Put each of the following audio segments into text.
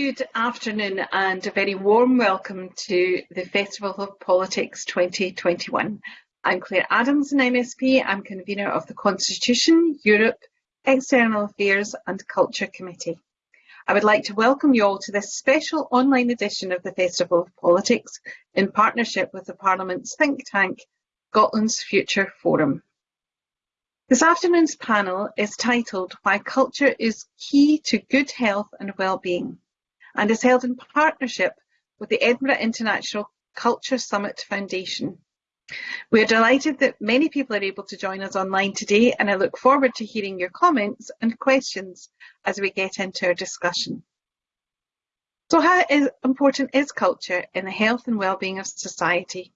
good afternoon and a very warm welcome to the Festival of Politics 2021. I'm Claire Adams, an MSP. I'm convener of the Constitution, Europe, External Affairs and Culture Committee. I would like to welcome you all to this special online edition of the Festival of Politics in partnership with the Parliament's think tank, Scotland's Futures Forum. This afternoon's panel is titled Why Culture is Key to Good Health and Wellbeing and is held in partnership with the Edinburgh International Culture Summit Foundation. We are delighted that many people are able to join us online today and I look forward to hearing your comments and questions as we get into our discussion. So how is, important is culture in the health and well-being of society?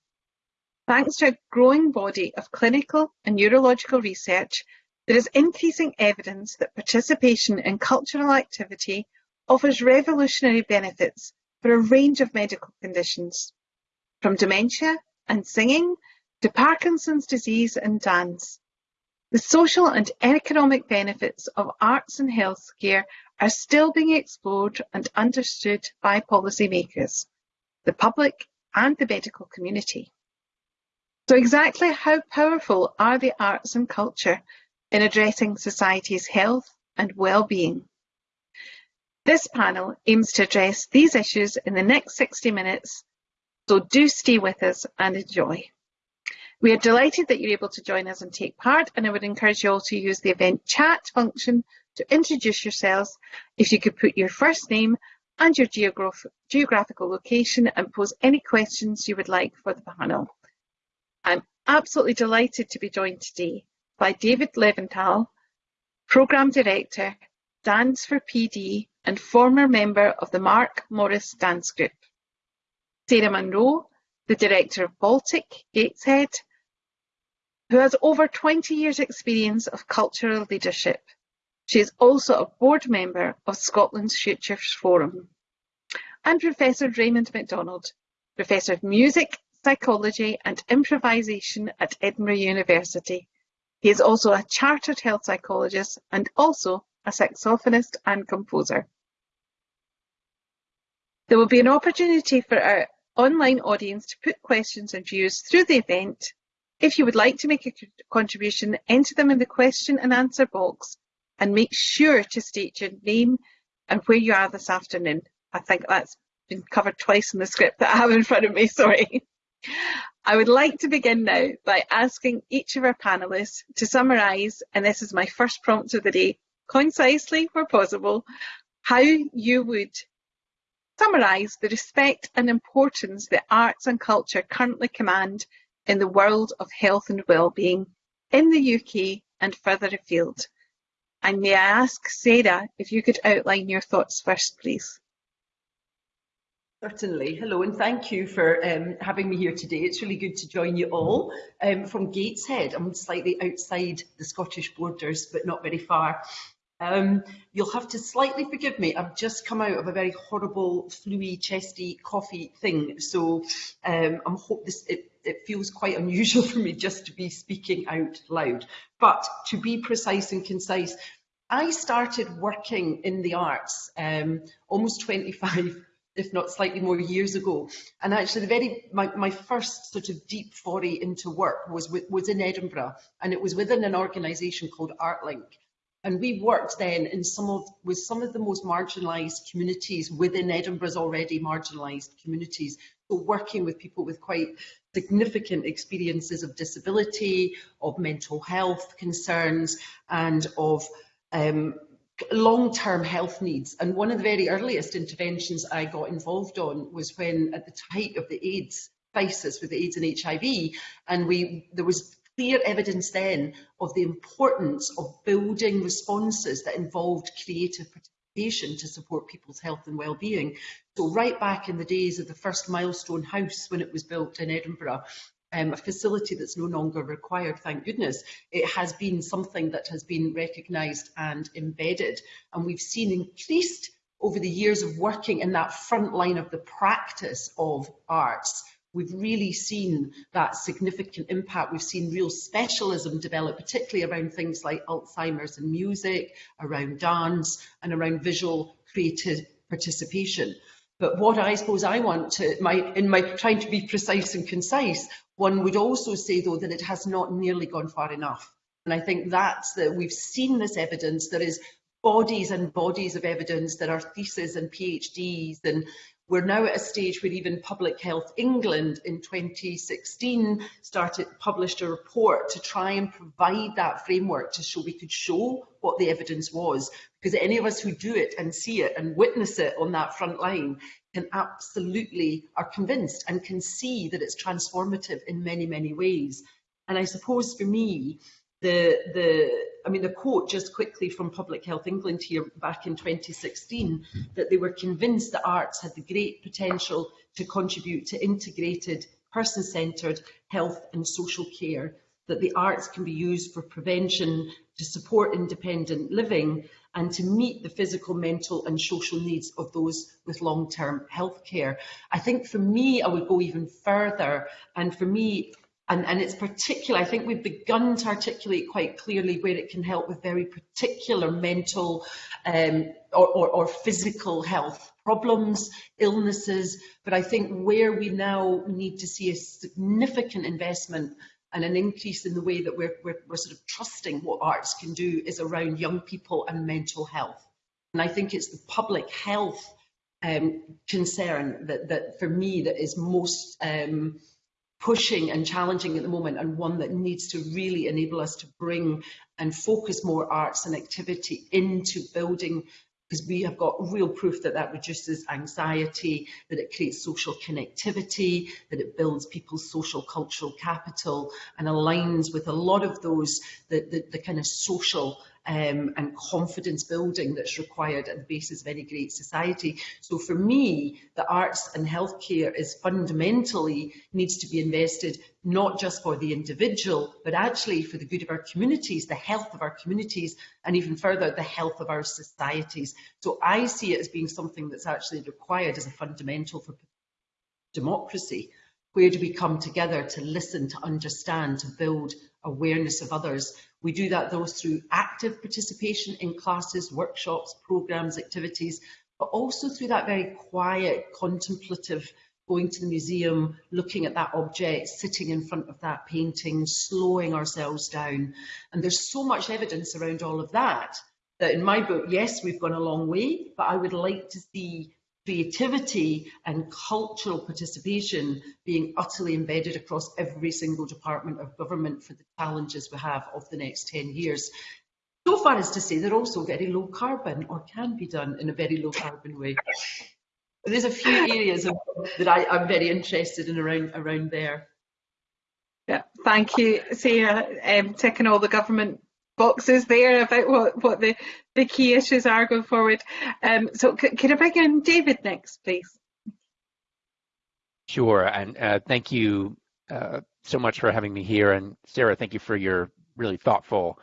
Thanks to a growing body of clinical and neurological research, there is increasing evidence that participation in cultural activity offers revolutionary benefits for a range of medical conditions, from dementia and singing to Parkinson's disease and dance. The social and economic benefits of arts and healthcare are still being explored and understood by policymakers, the public and the medical community. So exactly how powerful are the arts and culture in addressing society's health and well-being? This panel aims to address these issues in the next 60 minutes, so do stay with us and enjoy. We are delighted that you're able to join us and take part, and I would encourage you all to use the event chat function to introduce yourselves. If you could put your first name and your geograph geographical location and pose any questions you would like for the panel. I'm absolutely delighted to be joined today by David Leventhal, Programme Director, Dance for PD and former member of the Mark Morris Dance Group. Sarah Munro, the Director of Baltic Gateshead, who has over 20 years experience of cultural leadership. She is also a board member of Scotland's Futures Forum. And Professor Raymond MacDonald, Professor of Music psychology and improvisation at Edinburgh University. He is also a chartered health psychologist and also a saxophonist and composer. There will be an opportunity for our online audience to put questions and views through the event. If you would like to make a contribution, enter them in the question and answer box and make sure to state your name and where you are this afternoon. I think that's been covered twice in the script that I have in front of me, sorry. I would like to begin now by asking each of our panellists to summarise, and this is my first prompt of the day, concisely where possible, how you would summarise the respect and importance that arts and culture currently command in the world of health and well-being in the UK and further afield. And may I ask Sarah if you could outline your thoughts first, please. Certainly. Hello and thank you for um, having me here today. It's really good to join you all um, from Gateshead. I'm slightly outside the Scottish borders, but not very far. Um, you'll have to slightly forgive me. I've just come out of a very horrible, fluey, chesty coffee thing. So um, I'm hope this it, it feels quite unusual for me just to be speaking out loud. But to be precise and concise, I started working in the arts um, almost 25 if not slightly more years ago. And actually, the very my, my first sort of deep foray into work was was in Edinburgh, and it was within an organisation called ArtLink. And we worked then in some of with some of the most marginalised communities within Edinburgh's already marginalised communities. So working with people with quite significant experiences of disability, of mental health concerns, and of um, long-term health needs. And one of the very earliest interventions I got involved on was when, at the height of the AIDS crisis with the AIDS and HIV, and we there was clear evidence then of the importance of building responses that involved creative participation to support people's health and well-being. So right back in the days of the first milestone house when it was built in Edinburgh, um, a facility that's no longer required, thank goodness, it has been something that has been recognised and embedded. And we've seen increased over the years of working in that front line of the practice of arts, we've really seen that significant impact. We've seen real specialism develop, particularly around things like Alzheimer's and music, around dance and around visual creative, participation. But what I suppose I want to, my, in my trying to be precise and concise, one would also say though that it has not nearly gone far enough. And I think that's that we've seen this evidence. There is bodies and bodies of evidence. There are theses and PhDs and we're now at a stage where even Public Health England in 2016 started published a report to try and provide that framework to show we could show what the evidence was. Because any of us who do it and see it and witness it on that front line can absolutely are convinced and can see that it's transformative in many, many ways. And I suppose for me, the the I mean, the quote just quickly from Public Health England here back in 2016, that they were convinced that arts had the great potential to contribute to integrated, person-centred health and social care, that the arts can be used for prevention, to support independent living, and to meet the physical, mental and social needs of those with long-term health care. I think for me, I would go even further, and for me, and, and it's particular, I think we've begun to articulate quite clearly where it can help with very particular mental um, or, or, or physical health problems, illnesses, but I think where we now need to see a significant investment and an increase in the way that we're, we're, we're, sort of trusting what arts can do is around young people and mental health. And I think it's the public health um, concern that, that for me that is most um, pushing and challenging at the moment and one that needs to really enable us to bring and focus more arts and activity into building because we have got real proof that that reduces anxiety, that it creates social connectivity, that it builds people's social cultural capital and aligns with a lot of those, the, the, the kind of social um, and confidence building that's required at the basis of any great society. So for me, the arts and healthcare is fundamentally needs to be invested not just for the individual, but actually for the good of our communities, the health of our communities, and even further, the health of our societies. So I see it as being something that's actually required as a fundamental for democracy. Where do we come together to listen, to understand, to build awareness of others? We do that though through active participation in classes, workshops, programmes, activities, but also through that very quiet, contemplative, going to the museum, looking at that object, sitting in front of that painting, slowing ourselves down. And there's so much evidence around all of that, that in my book, yes, we've gone a long way, but I would like to see creativity and cultural participation being utterly embedded across every single department of government for the challenges we have of the next 10 years. So far as to say they're also very low carbon or can be done in a very low carbon way. There's a few areas of, that I, am very interested in around, around there. Yeah, thank you, Sarah. Um, ticking all the government boxes there about what, what the, the key issues are going forward. Um, so can I bring in David next, please? Sure, and uh, thank you uh, so much for having me here. And Sarah, thank you for your really thoughtful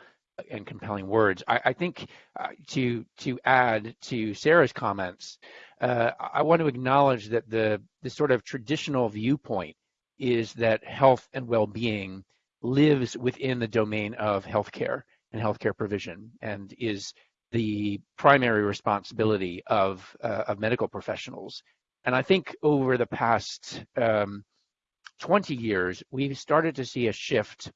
and compelling words. I, I think uh, to to add to Sarah's comments, uh, I want to acknowledge that the the sort of traditional viewpoint is that health and well-being lives within the domain of healthcare and healthcare provision and is the primary responsibility of, uh, of medical professionals. And I think over the past um, 20 years, we've started to see a shift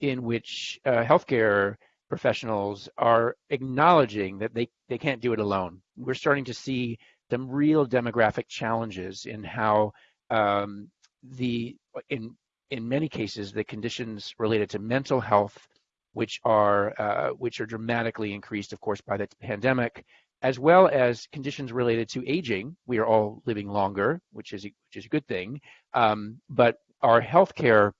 in which uh, healthcare professionals are acknowledging that they, they can't do it alone. We're starting to see some real demographic challenges in how um, the in in many cases the conditions related to mental health which are uh, which are dramatically increased, of course, by the pandemic, as well as conditions related to aging. We are all living longer, which is which is a good thing. Um, but our healthcare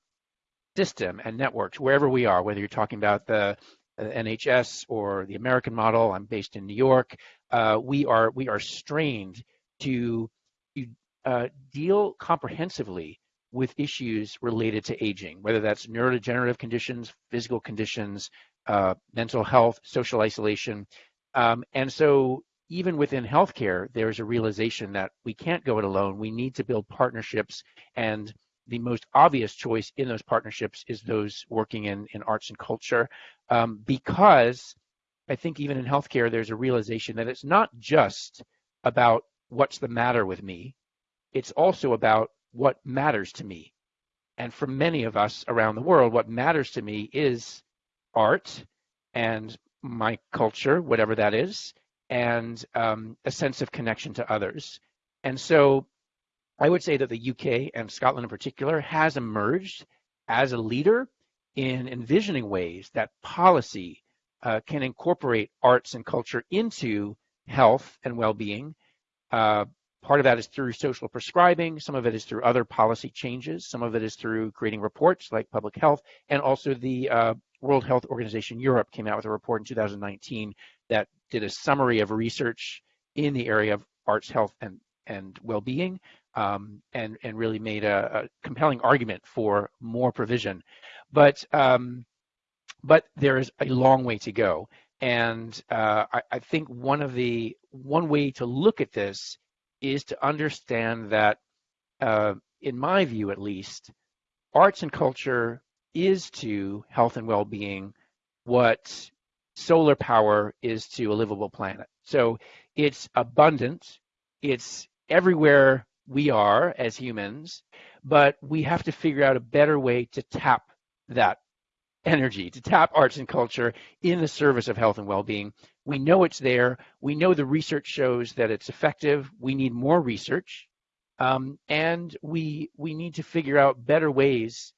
system and networks, wherever we are, whether you're talking about the uh, NHS or the American model, I'm based in New York. Uh, we are we are strained to, to uh, deal comprehensively with issues related to aging, whether that's neurodegenerative conditions, physical conditions, uh, mental health, social isolation. Um, and so even within healthcare, there's a realization that we can't go it alone. We need to build partnerships and the most obvious choice in those partnerships is those working in, in arts and culture um, because I think even in healthcare, there's a realization that it's not just about what's the matter with me. It's also about what matters to me. And for many of us around the world, what matters to me is art and my culture, whatever that is, and um, a sense of connection to others. And so I would say that the UK and Scotland in particular has emerged as a leader in envisioning ways that policy uh, can incorporate arts and culture into health and well-being. Uh, part of that is through social prescribing. Some of it is through other policy changes. Some of it is through creating reports like public health, and also the uh, World Health Organization Europe came out with a report in 2019 that did a summary of research in the area of arts, health, and and well-being, um, and and really made a, a, compelling argument for more provision. But um, but there is a long way to go. And uh, I, I, think one of the one way to look at this is to understand that, uh, in my view at least, arts and culture is to health and well-being what solar power is to a livable planet. So it's abundant, it's everywhere we are as humans, but we have to figure out a better way to tap that energy, to tap arts and culture in the service of health and well-being. We know it's there. We know the research shows that it's effective. We need more research. Um, and we we need to figure out better ways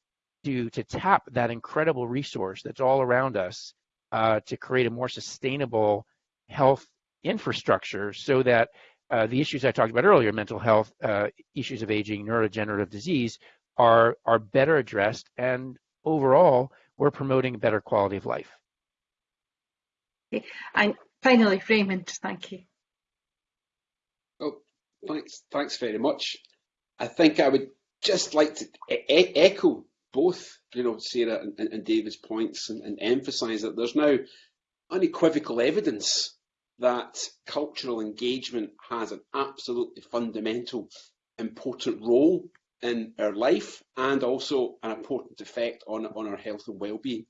to to tap that incredible resource that's all around us uh, to create a more sustainable health infrastructure so that uh, the issues I talked about earlier, mental health, uh, issues of aging, neurodegenerative disease, are are better addressed and overall we're promoting better quality of life. Okay. And finally, Raymond, thank you. Oh, thanks, thanks very much. I think I would just like to e echo both, you know, Sarah and, and David's points and, and emphasise that there's now unequivocal evidence that cultural engagement has an absolutely fundamental important role in our life and also an important effect on, on our health and well-being.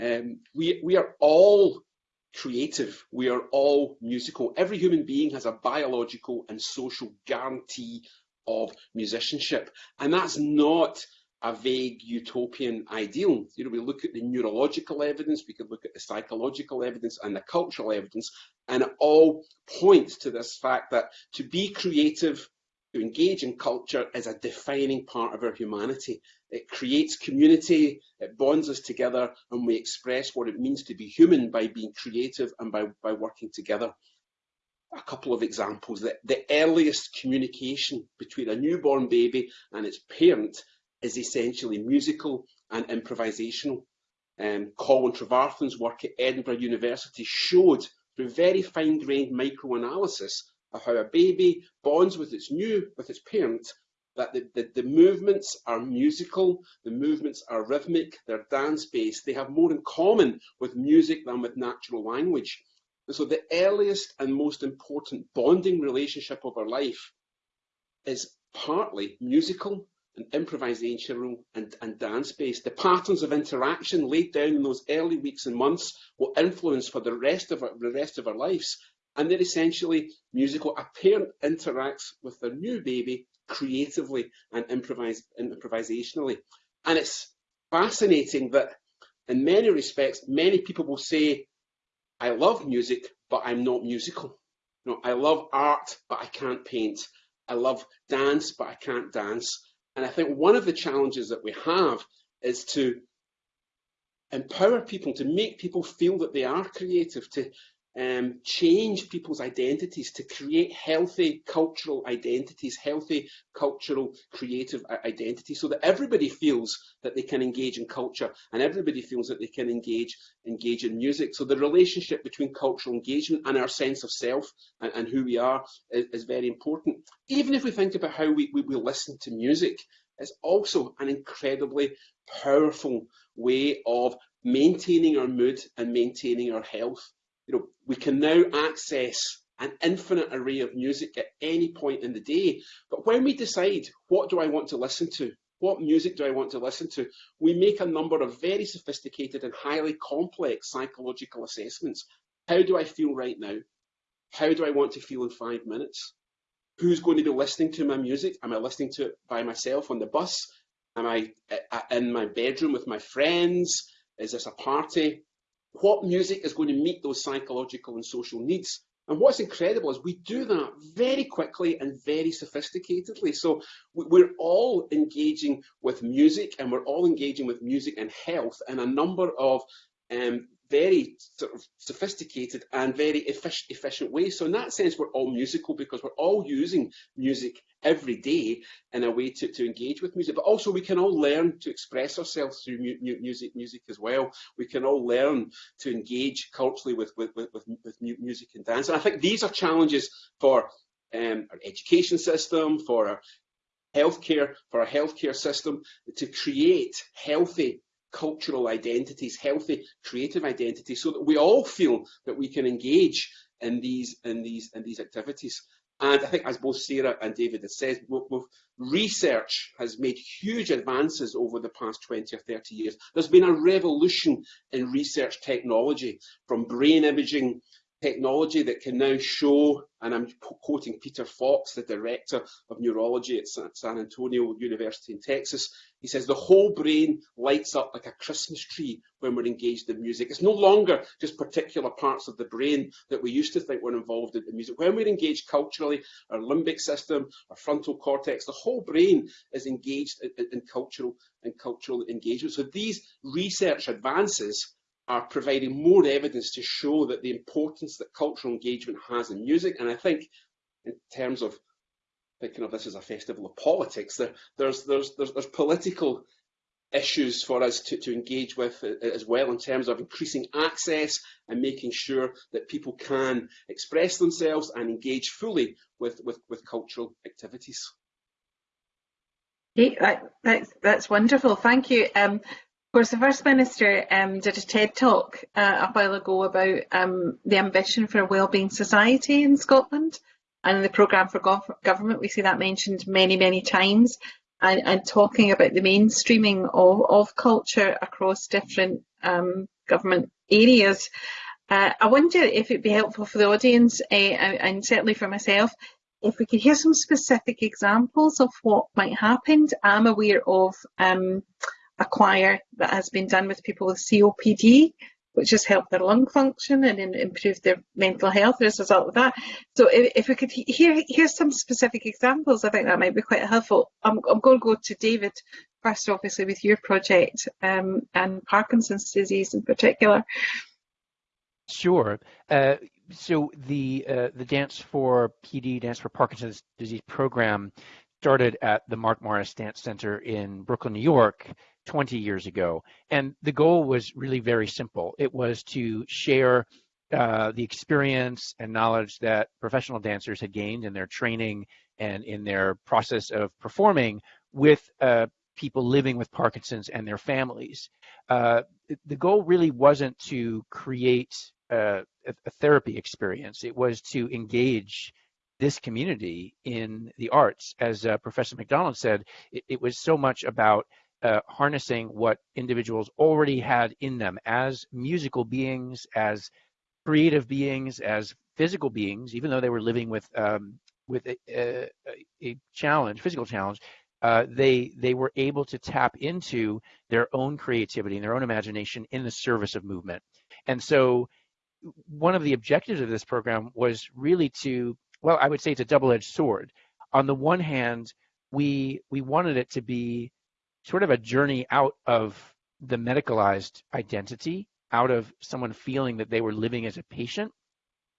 Um, we, we are all creative. We are all musical. Every human being has a biological and social guarantee of musicianship. And that's not a vague utopian ideal. You know, we look at the neurological evidence, we could look at the psychological evidence and the cultural evidence, and it all points to this fact that to be creative to engage in culture is a defining part of our humanity. It creates community, it bonds us together, and we express what it means to be human by being creative and by, by working together. A couple of examples. The, the earliest communication between a newborn baby and its parent is essentially musical and improvisational. Um, Colwyn Trevarthen's work at Edinburgh University showed through very fine-grained microanalysis of how a baby bonds with its new, with its parent, that the, the, the, movements are musical, the movements are rhythmic, they're dance-based, they have more in common with music than with natural language. And so the earliest and most important bonding relationship of our life is partly musical and improvisational and, and dance-based. The patterns of interaction laid down in those early weeks and months will influence for the rest of our, the rest of our lives and they're essentially musical. A parent interacts with their new baby creatively and improvise, improvisationally. And it's fascinating that in many respects, many people will say, I love music, but I'm not musical. You know, I love art, but I can't paint. I love dance, but I can't dance. And I think one of the challenges that we have is to empower people, to make people feel that they are creative, to um, change people's identities to create healthy cultural identities, healthy cultural creative identities, so that everybody feels that they can engage in culture and everybody feels that they can engage engage in music. So the relationship between cultural engagement and our sense of self and, and who we are is, is, very important. Even if we think about how we, we, we listen to music, it's also an incredibly powerful way of maintaining our mood and maintaining our health you know, we can now access an infinite array of music at any point in the day. But when we decide, what do I want to listen to? What music do I want to listen to? We make a number of very sophisticated and highly complex psychological assessments. How do I feel right now? How do I want to feel in five minutes? Who's going to be listening to my music? Am I listening to it by myself on the bus? Am I uh, uh, in my bedroom with my friends? Is this a party? What music is going to meet those psychological and social needs? And what's incredible is we do that very quickly and very sophisticatedly. So we're all engaging with music and we're all engaging with music and health in a number of um, very sort of sophisticated and very efficient, efficient way. So in that sense, we're all musical because we're all using music every day in a way to, to engage with music. But also we can all learn to express ourselves through mu music, music as well. We can all learn to engage culturally with, with, with, with music and dance. And I think these are challenges for um, our education system, for our healthcare, for our healthcare system to create healthy cultural identities, healthy creative identities, so that we all feel that we can engage in these in these in these activities. And I think, as both Sarah and David have said, research has made huge advances over the past 20 or 30 years. There's been a revolution in research technology, from brain imaging technology that can now show, and I'm quoting Peter Fox, the director of neurology at San Antonio University in Texas, he says the whole brain lights up like a Christmas tree when we're engaged in music. It's no longer just particular parts of the brain that we used to think were involved in music. When we're engaged culturally, our limbic system, our frontal cortex, the whole brain is engaged in, in cultural and cultural engagement. So these research advances are providing more evidence to show that the importance that cultural engagement has in music. And I think in terms of thinking of this as a festival of politics, there, there's, there's, there's, there's political issues for us to, to engage with as well in terms of increasing access and making sure that people can express themselves and engage fully with, with, with cultural activities. that's, that's wonderful. Thank you. Um, course, the First Minister um, did a TED talk uh, a while ago about um, the ambition for a wellbeing society in Scotland. And the programme for gov government, we see that mentioned many, many times. And, and talking about the mainstreaming of, of culture across different um, government areas. Uh, I wonder if it'd be helpful for the audience, uh, and certainly for myself, if we could hear some specific examples of what might happen. I'm aware of um, a choir that has been done with people with COPD, which has helped their lung function and improved their mental health as a result of that. So if, if we could hear, hear some specific examples, I think that might be quite helpful. I'm, I'm going to go to David first, obviously, with your project um, and Parkinson's disease in particular. Sure. Uh, so the uh, the Dance for PD, Dance for Parkinson's disease program started at the Mark Morris Dance Center in Brooklyn, New York, 20 years ago. And the goal was really very simple. It was to share uh, the experience and knowledge that professional dancers had gained in their training and in their process of performing with uh, people living with Parkinson's and their families. Uh, the goal really wasn't to create a, a therapy experience. It was to engage this community in the arts. As uh, Professor MacDonald said, it, it, was so much about uh, harnessing what individuals already had in them as musical beings, as creative beings, as physical beings, even though they were living with um, with a, a, a, challenge, physical challenge. Uh, they they were able to tap into their own creativity and their own imagination in the service of movement. And so, one of the objectives of this program was really to, well, I would say it's a double-edged sword. On the one hand, we we wanted it to be sort of a journey out of the medicalized identity, out of someone feeling that they were living as a patient,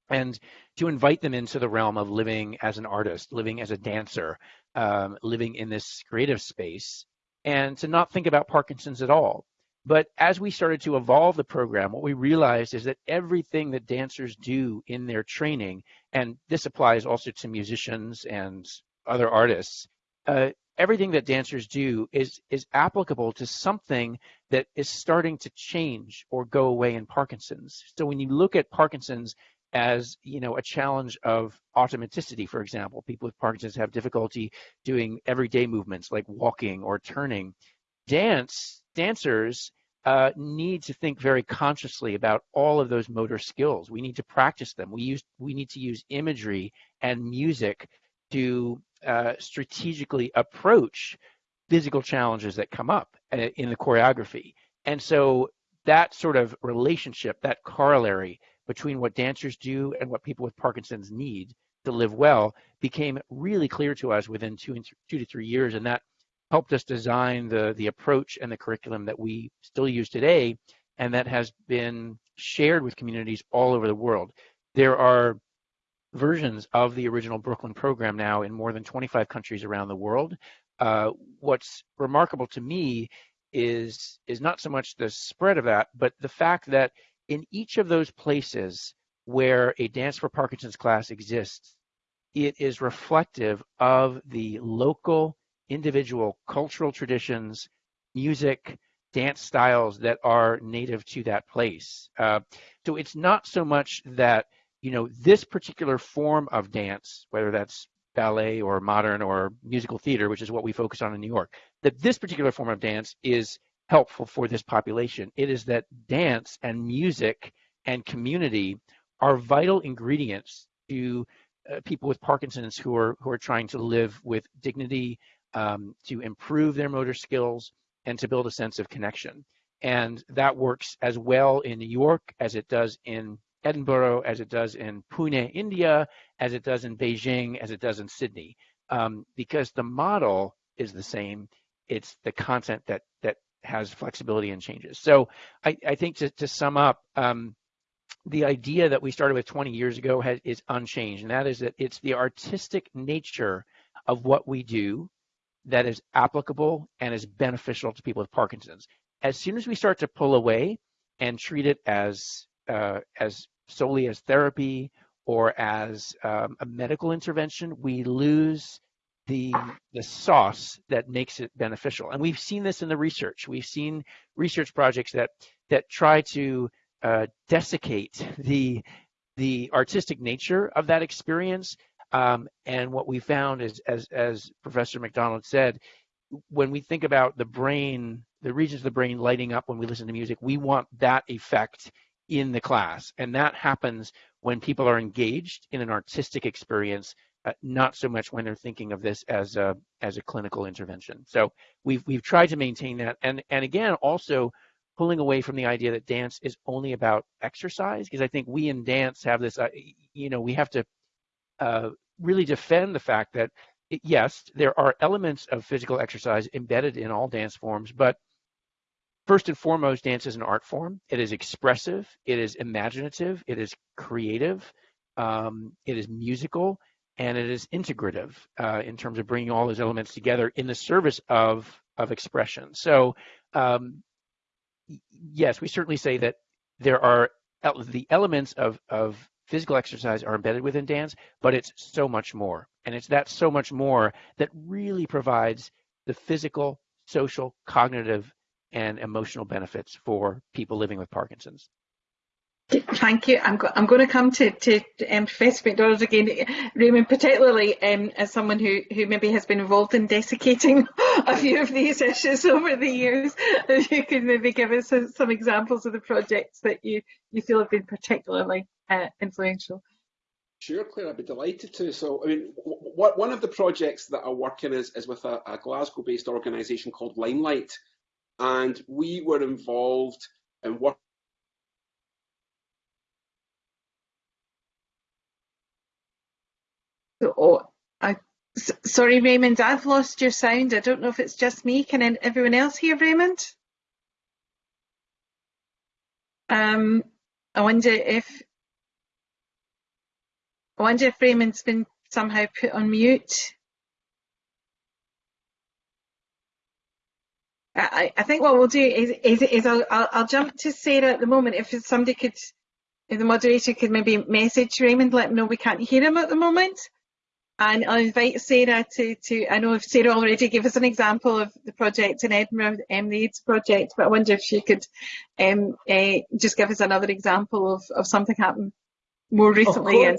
and to invite them into the realm of living as an artist, living as a dancer, um, living in this creative space, and to not think about Parkinson's at all. But as we started to evolve the program, what we realized is that everything that dancers do in their training, and this applies also to musicians and other artists, uh, everything that dancers do is is applicable to something that is starting to change or go away in Parkinson's. So when you look at Parkinson's as you know a challenge of automaticity, for example, people with Parkinson's have difficulty doing everyday movements like walking or turning. Dance dancers uh, need to think very consciously about all of those motor skills. We need to practice them. We use we need to use imagery and music to uh, strategically approach physical challenges that come up uh, in the choreography. And so that sort of relationship, that corollary between what dancers do and what people with Parkinson's need to live well became really clear to us within two, two to three years. And that helped us design the, the approach and the curriculum that we still use today and that has been shared with communities all over the world. There are versions of the original Brooklyn program now in more than 25 countries around the world. Uh, what's remarkable to me is is not so much the spread of that, but the fact that in each of those places where a Dance for Parkinson's class exists, it is reflective of the local, individual cultural traditions, music, dance styles that are native to that place. Uh, so it's not so much that you know this particular form of dance, whether that's ballet or modern or musical theater, which is what we focus on in New York, that this particular form of dance is helpful for this population. It is that dance and music and community are vital ingredients to uh, people with Parkinson's who are who are trying to live with dignity, um, to improve their motor skills, and to build a sense of connection. And that works as well in New York as it does in Edinburgh, as it does in Pune, India, as it does in Beijing, as it does in Sydney, um, because the model is the same. It's the content that that has flexibility and changes. So I, I think to, to sum up, um, the idea that we started with 20 years ago has, is unchanged, and that is that it's the artistic nature of what we do that is applicable and is beneficial to people with Parkinson's. As soon as we start to pull away and treat it as uh, as solely as therapy or as um, a medical intervention, we lose the the sauce that makes it beneficial. And we've seen this in the research. We've seen research projects that that try to uh, desiccate the the artistic nature of that experience. Um, and what we found is, as as Professor MacDonald said, when we think about the brain, the regions of the brain lighting up when we listen to music, we want that effect in the class. And that happens when people are engaged in an artistic experience, uh, not so much when they're thinking of this as a, as a clinical intervention. So we've, we've tried to maintain that. And, and again, also pulling away from the idea that dance is only about exercise, because I think we in dance have this, uh, you know, we have to uh, really defend the fact that, yes, there are elements of physical exercise embedded in all dance forms, but First and foremost, dance is an art form. It is expressive, it is imaginative, it is creative, um, it is musical, and it is integrative uh, in terms of bringing all those elements together in the service of, of expression. So, um, yes, we certainly say that there are the elements of, of physical exercise are embedded within dance, but it's so much more. And it's that so much more that really provides the physical, social, cognitive and emotional benefits for people living with Parkinson's. Thank you. I'm, go I'm going to come to, to um, Professor MacDonald again, Raymond, particularly um, as someone who, who maybe has been involved in desiccating a few of these issues over the years. If you could maybe give us some examples of the projects that you, you feel have been particularly uh, influential. Sure, Claire, I'd be delighted to. So, I mean, one of the projects that I work in is, is with a, a Glasgow-based organisation called Limelight, and we were involved in work Oh, I, sorry, Raymond, I've lost your sound. I don't know if it's just me. Can everyone else hear Raymond? Um, I wonder if I wonder if Raymond's been somehow put on mute. I, I think what we'll do is, is, is I'll, I'll, I'll, jump to Sarah at the moment. If somebody could, if the moderator could maybe message Raymond, let him know we can't hear him at the moment. And I'll invite Sarah to, to I know if Sarah already gave us an example of the project in Edinburgh, um, the AIDS project, but I wonder if she could um, uh, just give us another example of, of something happened more recently. And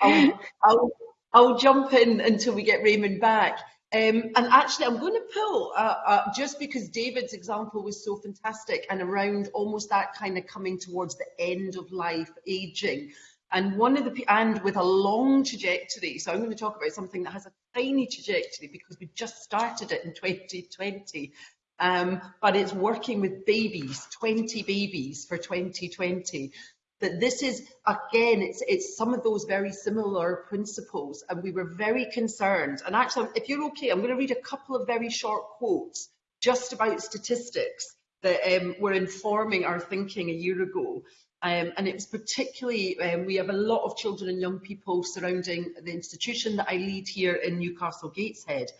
I'll, I'll, I'll jump in until we get Raymond back. Um, and actually, I'm going to pull, uh, uh, just because David's example was so fantastic and around almost that kind of coming towards the end of life, aging. And one of the, and with a long trajectory. So I'm going to talk about something that has a tiny trajectory because we just started it in 2020. Um, but it's working with babies, 20 babies for 2020 that this is again it's it's some of those very similar principles and we were very concerned. And actually if you're okay i'm going to read a couple of very short quotes just about statistics that um, were informing our thinking a year ago. Um, and it was particularly um, we have a lot of children and young people surrounding the institution that i lead here in newcastle gateshead.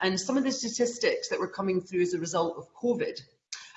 And some of the statistics that were coming through as a result of covid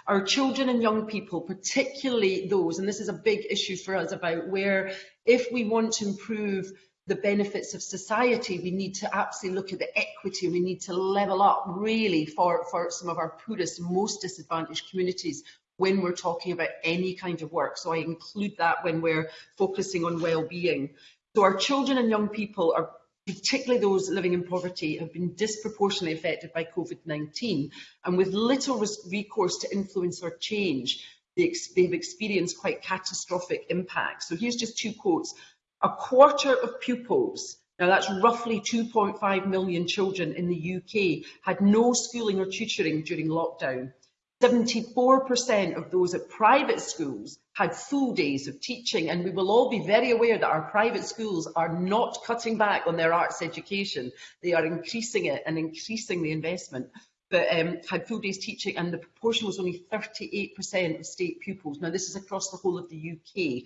our children and young people, particularly those, and this is a big issue for us about where if we want to improve the benefits of society, we need to absolutely look at the equity, we need to level up really for, for some of our poorest, most disadvantaged communities when we're talking about any kind of work. So I include that when we're focusing on well-being. So our children and young people are particularly those living in poverty, have been disproportionately affected by COVID-19 and with little recourse to influence or change, they've experienced quite catastrophic impacts. So here's just two quotes. A quarter of pupils, now that's roughly 2.5 million children in the UK, had no schooling or tutoring during lockdown. 74% of those at private schools had full days of teaching and we will all be very aware that our private schools are not cutting back on their arts education. They are increasing it and increasing the investment but um, had full days teaching and the proportion was only 38% of state pupils. Now this is across the whole of the UK.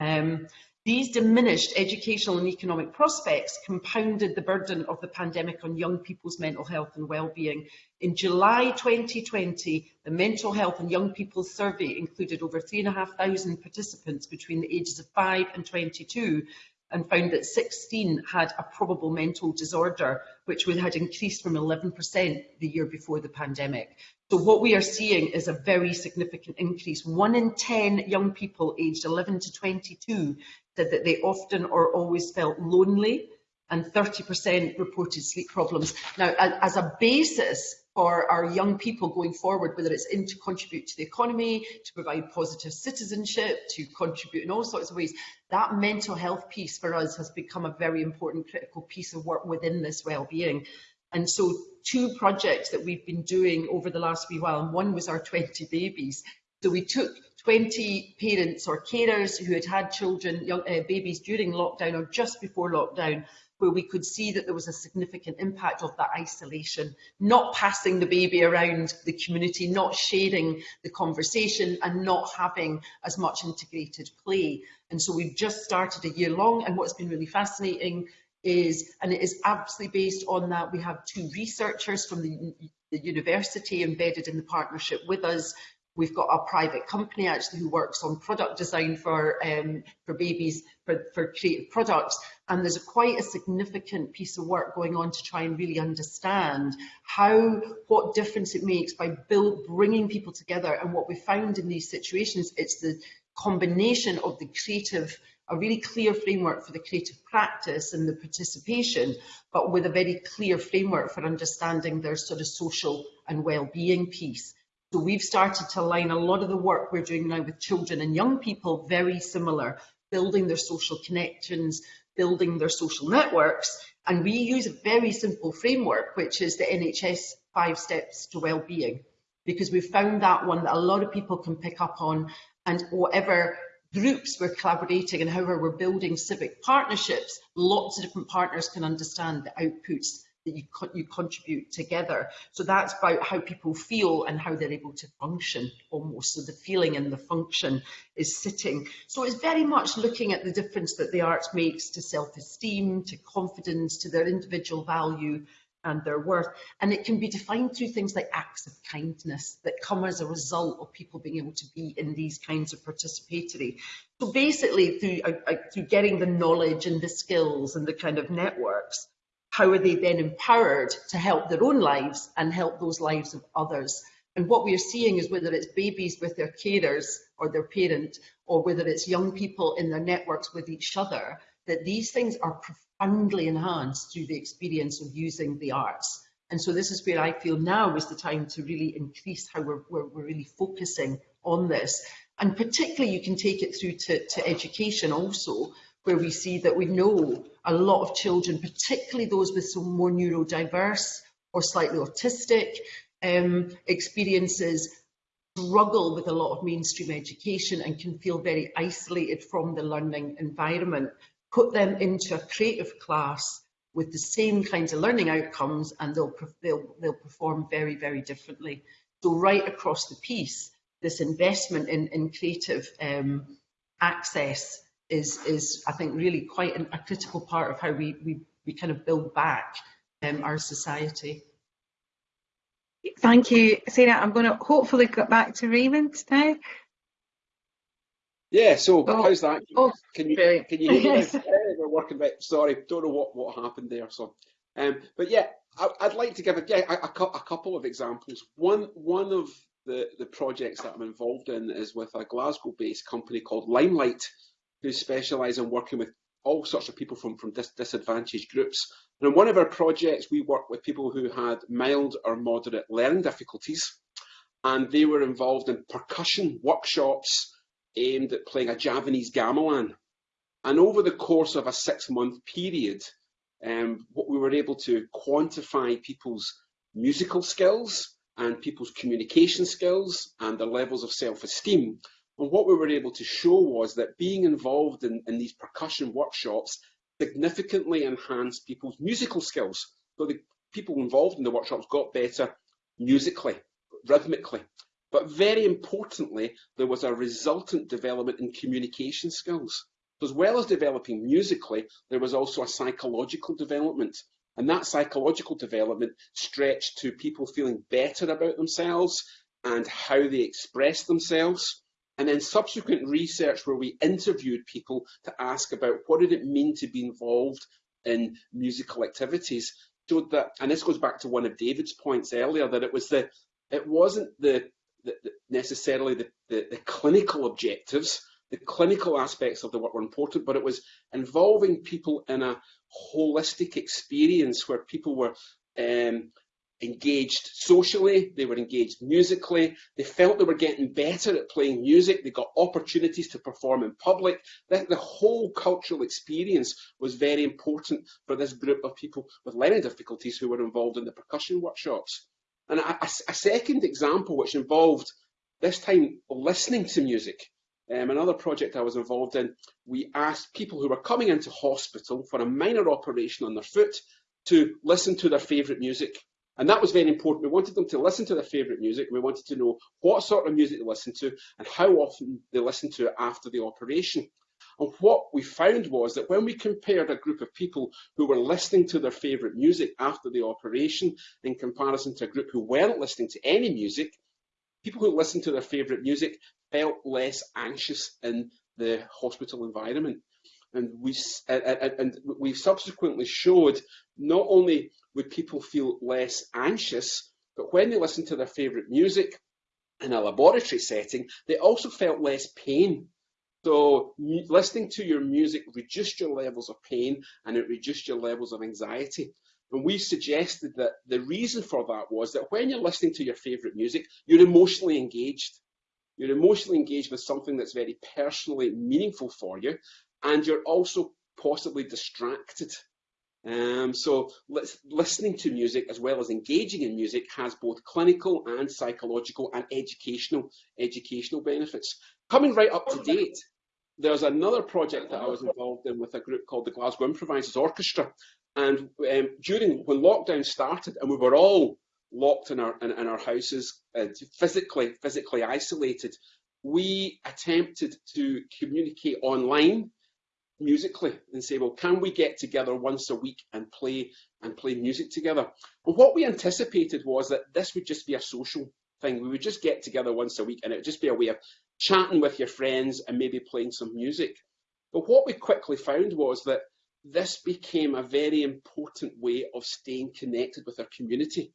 Um, these diminished educational and economic prospects compounded the burden of the pandemic on young people's mental health and well-being. In July 2020, the Mental Health and Young People Survey included over 3,500 participants between the ages of 5 and 22 and found that 16 had a probable mental disorder, which had increased from 11% the year before the pandemic. So what we are seeing is a very significant increase. One in 10 young people aged 11 to 22 said that they often or always felt lonely and 30% reported sleep problems. Now, as a basis for our young people going forward, whether it's in to contribute to the economy, to provide positive citizenship, to contribute in all sorts of ways, that mental health piece for us has become a very important critical piece of work within this well-being. And so two projects that we've been doing over the last wee while, and one was our 20 babies. So we took 20 parents or carers who had had children, young uh, babies during lockdown or just before lockdown, where we could see that there was a significant impact of that isolation, not passing the baby around the community, not sharing the conversation and not having as much integrated play. And so we've just started a year long and what's been really fascinating is, and it is absolutely based on that, we have two researchers from the, the university embedded in the partnership with us We've got a private company actually who works on product design for um, for babies for, for creative products and there's a quite a significant piece of work going on to try and really understand how what difference it makes by build, bringing people together and what we found in these situations it's the combination of the creative a really clear framework for the creative practice and the participation, but with a very clear framework for understanding their sort of social and well-being piece. So we've started to align a lot of the work we're doing now with children and young people very similar, building their social connections, building their social networks. And we use a very simple framework, which is the NHS five steps to well-being, because we've found that one that a lot of people can pick up on and whatever groups we're collaborating and however we're building civic partnerships, lots of different partners can understand the outputs that you, you contribute together. So that's about how people feel and how they're able to function almost. So the feeling and the function is sitting. So it's very much looking at the difference that the arts makes to self-esteem, to confidence, to their individual value and their worth. And it can be defined through things like acts of kindness that come as a result of people being able to be in these kinds of participatory. So basically through, uh, uh, through getting the knowledge and the skills and the kind of networks, how are they then empowered to help their own lives and help those lives of others? And what we are seeing is whether it's babies with their carers or their parent, or whether it's young people in their networks with each other, that these things are profoundly enhanced through the experience of using the arts. And so this is where I feel now is the time to really increase how we're, we're, we're really focusing on this. And particularly you can take it through to, to education also, where we see that we know a lot of children, particularly those with some more neurodiverse or slightly autistic um, experiences, struggle with a lot of mainstream education and can feel very isolated from the learning environment. Put them into a creative class with the same kinds of learning outcomes and they'll, they'll, they'll perform very, very differently. So right across the piece, this investment in, in creative um, access is, is, I think, really quite an, a critical part of how we, we, we kind of build back um, our society. Thank you, Sarah. I'm going to hopefully get back to Raymond now. Yeah, so Oh, how's that? oh, can you brilliant. can you hear me? Yes. now? We're working bit. Sorry, don't know what what happened there. So, um, but yeah, I, I'd like to give a, yeah, a, a a couple of examples. One one of the the projects that I'm involved in is with a Glasgow-based company called Limelight, who specialise in working with all sorts of people from from dis- disadvantaged groups. And in one of our projects, we worked with people who had mild or moderate learning difficulties, and they were involved in percussion workshops aimed at playing a Javanese gamelan. And over the course of a six month period, um, what we were able to quantify people's musical skills and people's communication skills and their levels of self esteem. And what we were able to show was that being involved in, in these percussion workshops significantly enhanced people's musical skills. So the people involved in the workshops got better musically, rhythmically. But very importantly, there was a resultant development in communication skills. So as well as developing musically, there was also a psychological development. And that psychological development stretched to people feeling better about themselves and how they express themselves. And then subsequent research where we interviewed people to ask about what did it mean to be involved in musical activities showed that, and this goes back to one of David's points earlier, that it was the, it wasn't the, the, the necessarily the, the, the clinical objectives, the clinical aspects of the work were important, but it was involving people in a holistic experience where people were um, engaged socially, they were engaged musically, they felt they were getting better at playing music, they got opportunities to perform in public. The, whole cultural experience was very important for this group of people with learning difficulties who were involved in the percussion workshops. And a, a, a second example, which involved this time listening to music. Um, another project I was involved in, we asked people who were coming into hospital for a minor operation on their foot to listen to their favourite music. And that was very important. We wanted them to listen to their favourite music. We wanted to know what sort of music they listened to and how often they listened to it after the operation. And what we found was that when we compared a group of people who were listening to their favourite music after the operation in comparison to a group who weren't listening to any music, people who listened to their favourite music felt less anxious in the hospital environment. And we and, and we subsequently showed not only would people feel less anxious, but when they listened to their favourite music in a laboratory setting, they also felt less pain. So listening to your music reduced your levels of pain and it reduced your levels of anxiety. And we suggested that the reason for that was that when you're listening to your favourite music, you're emotionally engaged. You're emotionally engaged with something that's very personally meaningful for you, and you're also possibly distracted. Um, so listening to music as well as engaging in music has both clinical and psychological and educational educational benefits. Coming right up to date, there's another project that I was involved in with a group called the Glasgow Improvisers Orchestra. And um, during when lockdown started and we were all locked in our in, in our houses, uh, physically physically isolated, we attempted to communicate online musically and say, well, can we get together once a week and play and play music together? And what we anticipated was that this would just be a social thing. We would just get together once a week and it would just be a way of chatting with your friends and maybe playing some music. But what we quickly found was that this became a very important way of staying connected with our community.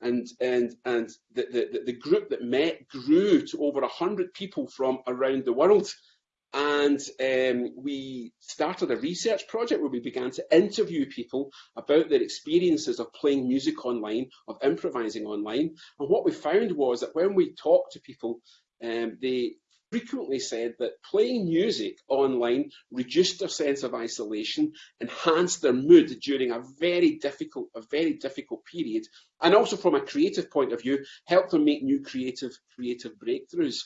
And, and, and the, the, the group that met grew to over 100 people from around the world. And um, we started a research project where we began to interview people about their experiences of playing music online, of improvising online. And what we found was that when we talked to people, um, they frequently said that playing music online reduced their sense of isolation, enhanced their mood during a very difficult, a very difficult period, and also from a creative point of view, helped them make new creative, creative breakthroughs.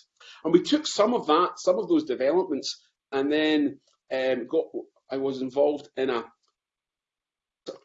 And we took some of that, some of those developments, and then um, got. I was involved in a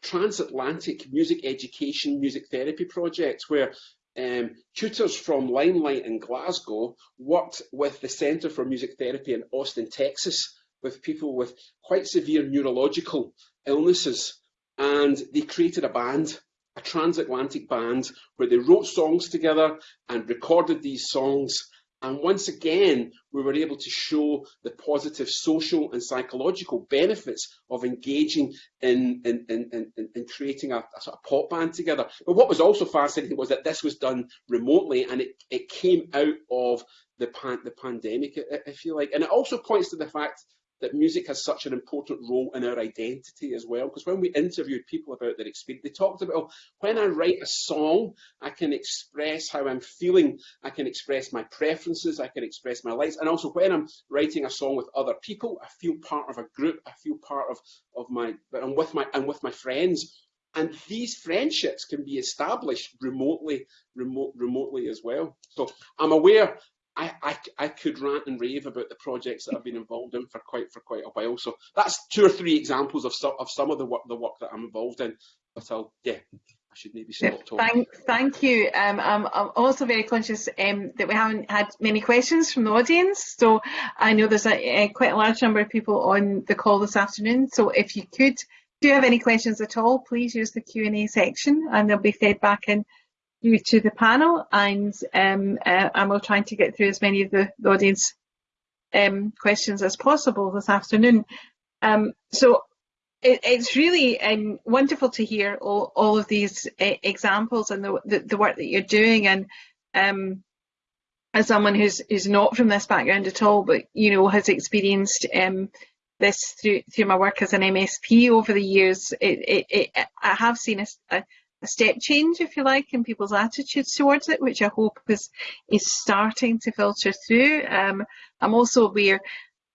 transatlantic music education, music therapy project where um, tutors from Limelight in Glasgow worked with the Centre for Music Therapy in Austin, Texas, with people with quite severe neurological illnesses. And they created a band, a transatlantic band, where they wrote songs together and recorded these songs and once again, we were able to show the positive social and psychological benefits of engaging in, in, in, in, in creating a, a, sort of pop band together. But what was also fascinating was that this was done remotely and it, it came out of the, pan, the pandemic, if you like. And it also points to the fact that music has such an important role in our identity as well. Because when we interviewed people about their experience, they talked about, oh, when I write a song, I can express how I'm feeling, I can express my preferences, I can express my likes, and also when I'm writing a song with other people, I feel part of a group, I feel part of, of my, I'm with my, I'm with my friends. And these friendships can be established remotely, remote, remotely as well. So I'm aware I, I, I could rant and rave about the projects that I've been involved in for quite for quite a while. So that's two or three examples of some of some of the work the work that I'm involved in. But I'll yeah, I should maybe stop talking. Thank, thank you. Um, I'm, I'm also very conscious um, that we haven't had many questions from the audience. So I know there's a, a, quite a large number of people on the call this afternoon. So if you could, do you have any questions at all, please use the Q&A section and they'll be fed back in you to the panel and um, uh, and we'll try to get through as many of the, the audience um, questions as possible this afternoon. Um, so it, it's really um, wonderful to hear all, all of these uh, examples and the, the, the, work that you're doing and um, as someone who's, who's not from this background at all but you know has experienced um, this through through my work as an MSP over the years, it, it, I have seen a a step change, if you like, in people's attitudes towards it, which I hope is is starting to filter through. Um, I'm also aware.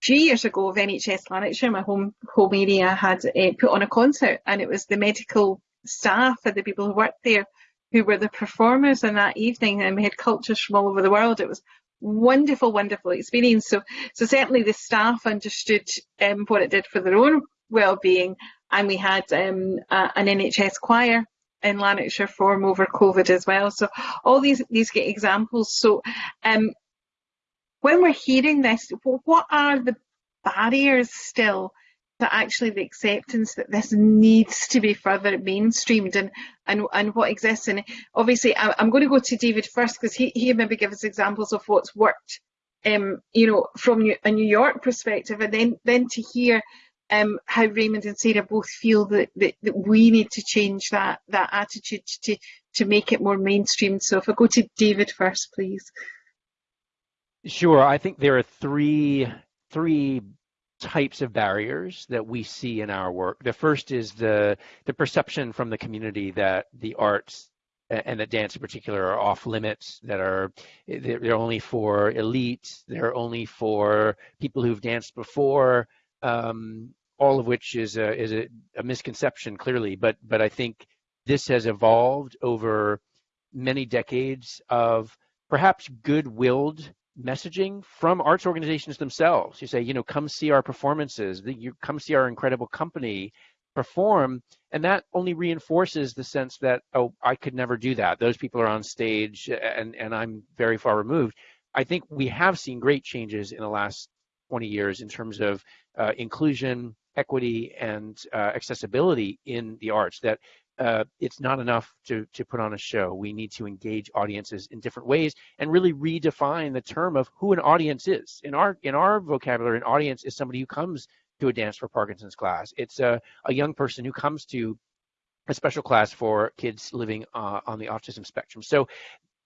Few years ago, of NHS Lanarkshire, my home home area, had uh, put on a concert, and it was the medical staff and the people who worked there who were the performers in that evening, and we had cultures from all over the world. It was wonderful, wonderful experience. So, so certainly the staff understood um, what it did for their own well-being, and we had um, a, an NHS choir in Lanarkshire form over COVID as well. So all these these get examples. So um, when we're hearing this, what are the barriers still to actually the acceptance that this needs to be further mainstreamed and and, and what exists? And obviously, I, am going to go to David first because he he maybe give us examples of what's worked. Um, you know, from a New York perspective, and then then to hear um, how Raymond and Sarah both feel that, that, that, we need to change that that attitude to to make it more mainstream. So if I go to David first, please. Sure. I think there are three three types of barriers that we see in our work. The first is the the perception from the community that the arts and that dance in particular are off limits that are they're only for elites they're only for people who've danced before um, all of which is a, is a, a, misconception clearly, but but I think this has evolved over many decades of perhaps good-willed messaging from arts organizations themselves. You say, you know, come see our performances, you come see our incredible company perform, and that only reinforces the sense that oh, I could never do that. Those people are on stage, and and I'm very far removed. I think we have seen great changes in the last 20 years in terms of uh, inclusion, equity and uh, accessibility in the arts that uh, it's not enough to, to put on a show. We need to engage audiences in different ways and really redefine the term of who an audience is. In our in our vocabulary, an audience is somebody who comes to a dance for Parkinson's class. It's a, a young person who comes to a special class for kids living uh, on the autism spectrum. So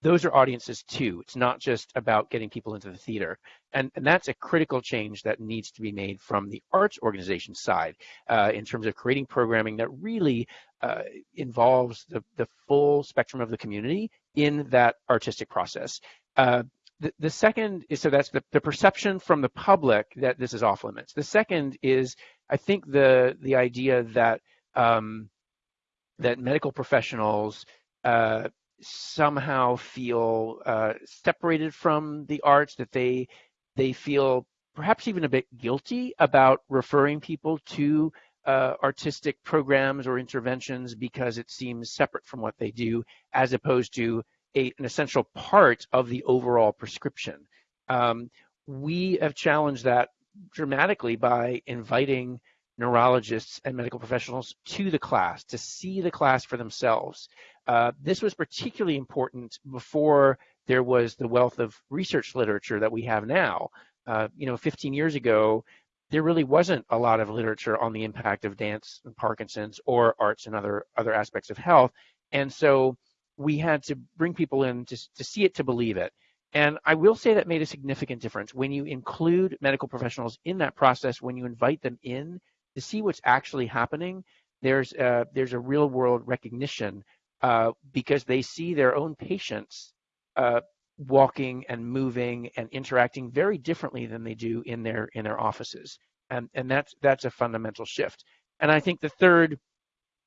those are audiences too. It's not just about getting people into the theater. And, and that's a critical change that needs to be made from the arts organization side uh, in terms of creating programming that really uh, involves the, the full spectrum of the community in that artistic process. Uh, the, the, second is so that's the, the perception from the public that this is off limits. The second is I think the the idea that um, that medical professionals uh, somehow feel uh, separated from the arts, that they they feel perhaps even a bit guilty about referring people to uh, artistic programs or interventions because it seems separate from what they do, as opposed to a, an essential part of the overall prescription. Um, we have challenged that dramatically by inviting neurologists and medical professionals to the class to see the class for themselves. Uh, this was particularly important before there was the wealth of research literature that we have now. Uh, you know, 15 years ago, there really wasn't a lot of literature on the impact of dance and Parkinson's or arts and other other aspects of health. And so we had to bring people in to, to see it to believe it. And I will say that made a significant difference. When you include medical professionals in that process, when you invite them in to see what's actually happening, there's a, there's a real world recognition uh, because they see their own patients uh, walking and moving and interacting very differently than they do in their in their offices, and and that's that's a fundamental shift. And I think the third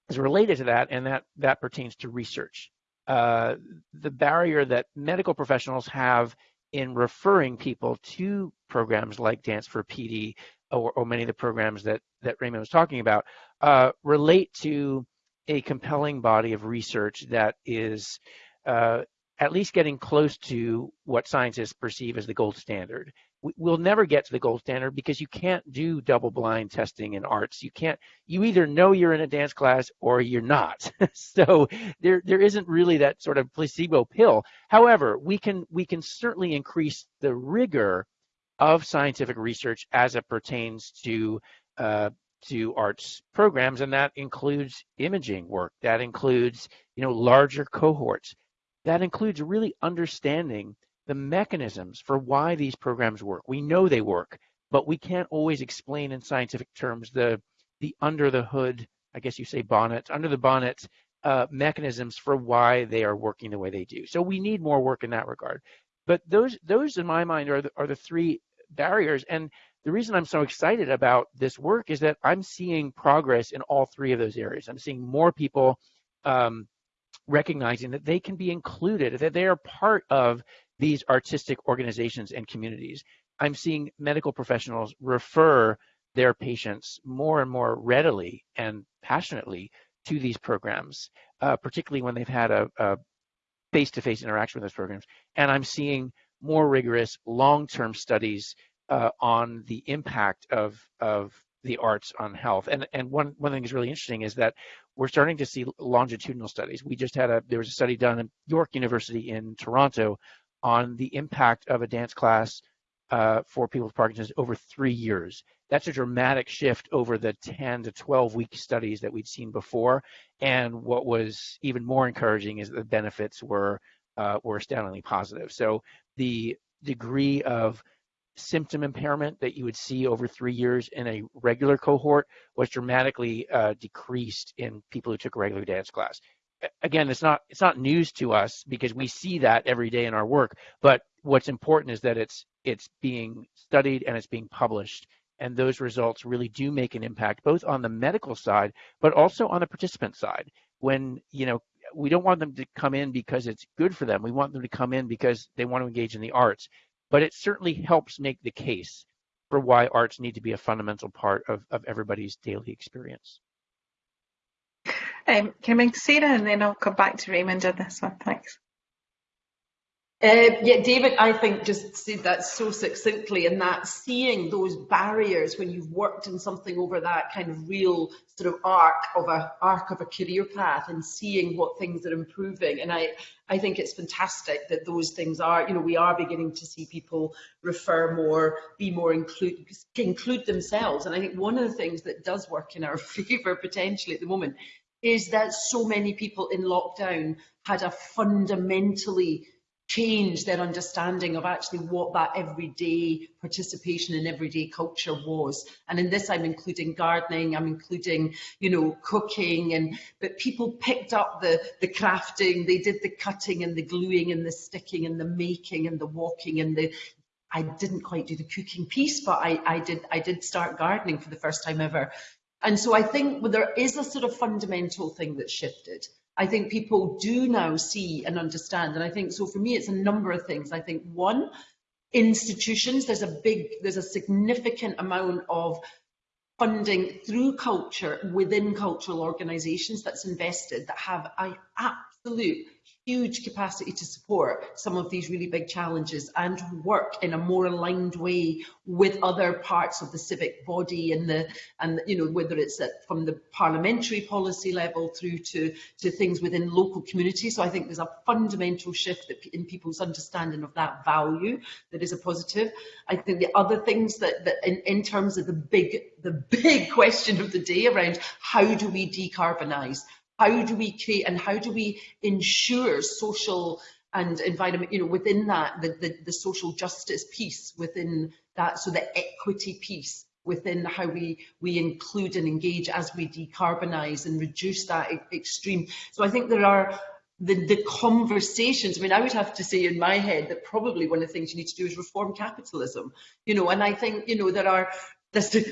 is related to that, and that that pertains to research. Uh, the barrier that medical professionals have in referring people to programs like Dance for PD or, or many of the programs that, that Raymond was talking about uh, relate to a compelling body of research that is uh, at least getting close to what scientists perceive as the gold standard. We'll never get to the gold standard because you can't do double blind testing in arts. You can't, you either know you're in a dance class or you're not. so there, there isn't really that sort of placebo pill. However, we can, we can certainly increase the rigor of scientific research as it pertains to uh, to arts programs, and that includes imaging work. That includes you know larger cohorts. That includes really understanding the mechanisms for why these programs work. We know they work, but we can't always explain in scientific terms the the under the hood, I guess you say bonnet, under the bonnet uh, mechanisms for why they are working the way they do. So we need more work in that regard. But those, those in my mind are the, are the three barriers. And the reason I'm so excited about this work is that I'm seeing progress in all three of those areas. I'm seeing more people um, recognizing that they can be included, that they are part of these artistic organizations and communities. I'm seeing medical professionals refer their patients more and more readily and passionately to these programs, uh, particularly when they've had a, a face-to-face interaction with those programs. And I'm seeing more rigorous long-term studies uh, on the impact of of the arts on health. And and one one thing that's really interesting is that we're starting to see longitudinal studies. We just had a there was a study done at York University in Toronto on the impact of a dance class uh, for people with Parkinson's over three years. That's a dramatic shift over the 10 to 12 week studies that we'd seen before. And what was even more encouraging is the benefits were uh, were astoundingly positive. So the degree of symptom impairment that you would see over three years in a regular cohort was dramatically uh, decreased in people who took a regular dance class. Again, it's not it's not news to us because we see that every day in our work. But what's important is that it's it's being studied and it's being published. And those results really do make an impact both on the medical side but also on the participant side. When you know we don't want them to come in because it's good for them. We want them to come in because they want to engage in the arts. But it certainly helps make the case for why arts need to be a fundamental part of, of everybody's daily experience um, can I make Sarah and then I'll come back to Raymond on this one. Thanks. Uh, yeah, David, I think just said that so succinctly, and that seeing those barriers when you've worked in something over that kind of real sort of arc of a arc of a career path, and seeing what things are improving, and I I think it's fantastic that those things are, you know, we are beginning to see people refer more, be more include include themselves, and I think one of the things that does work in our favour potentially at the moment is that so many people in lockdown had a fundamentally change their understanding of actually what that everyday participation in everyday culture was. And in this, I'm including gardening, I'm including, you know, cooking, and but people picked up the the crafting, they did the cutting and the gluing and the sticking and the making and the walking and the I didn't quite do the cooking piece, but I, I did I did start gardening for the first time ever. And so I think there is a sort of fundamental thing that shifted. I think people do now see and understand. And I think, so for me, it's a number of things. I think one, institutions, there's a big, there's a significant amount of funding through culture within cultural organisations that's invested that have an absolute huge capacity to support some of these really big challenges and work in a more aligned way with other parts of the civic body and the and you know whether it's at, from the parliamentary policy level through to to things within local communities. So i think there's a fundamental shift in people's understanding of that value that is a positive. I think the other things that, that in, in terms of the big the big question of the day around how do we decarbonize how do we create and how do we ensure social and environment, you know, within that, the, the, the social justice piece within that, so the equity piece within how we, we include and engage as we decarbonise and reduce that extreme. So I think there are the, the conversations, I mean, I would have to say in my head that probably one of the things you need to do is reform capitalism, you know, and I think, you know, there are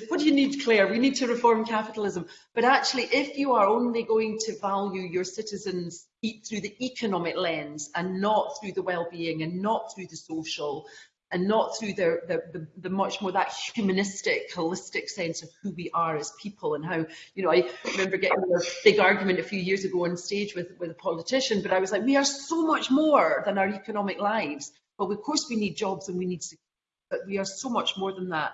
what do you need, Claire? We need to reform capitalism. But actually, if you are only going to value your citizens through the economic lens and not through the well-being and not through the social and not through the, the, much more that humanistic, holistic sense of who we are as people and how, you know, I remember getting a big argument a few years ago on stage with, with a politician, but I was like, we are so much more than our economic lives. But of course we need jobs and we need but we are so much more than that.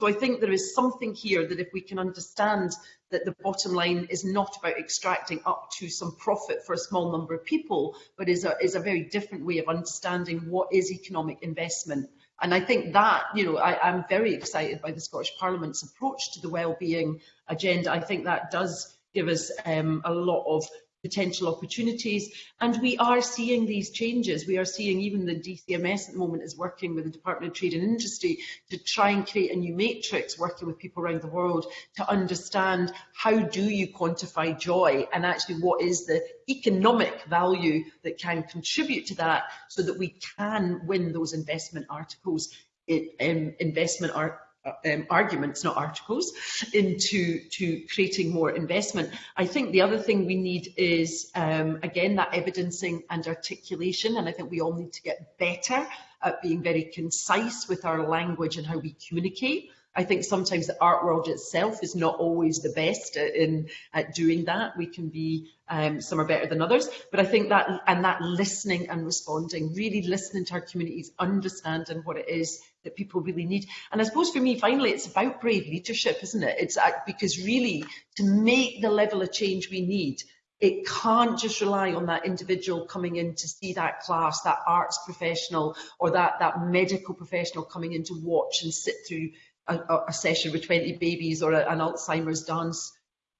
So I think there is something here that if we can understand that the bottom line is not about extracting up to some profit for a small number of people, but is a, is a very different way of understanding what is economic investment. And I think that, you know, I, I'm very excited by the Scottish Parliament's approach to the wellbeing agenda. I think that does give us um, a lot of potential opportunities. And we are seeing these changes. We are seeing even the DCMS at the moment is working with the Department of Trade and Industry to try and create a new matrix, working with people around the world to understand how do you quantify joy and actually what is the economic value that can contribute to that so that we can win those investment articles, um, investment art um, arguments, not articles, into to creating more investment. I think the other thing we need is, um, again, that evidencing and articulation, and I think we all need to get better at being very concise with our language and how we communicate. I think sometimes the art world itself is not always the best in at doing that. We can be um, some are better than others, but I think that and that listening and responding, really listening to our communities, understanding what it is that people really need. And I suppose for me, finally, it's about brave leadership, isn't it? It's uh, because really to make the level of change we need, it can't just rely on that individual coming in to see that class, that arts professional or that, that medical professional coming in to watch and sit through a, a session with 20 babies or a, an Alzheimer's dance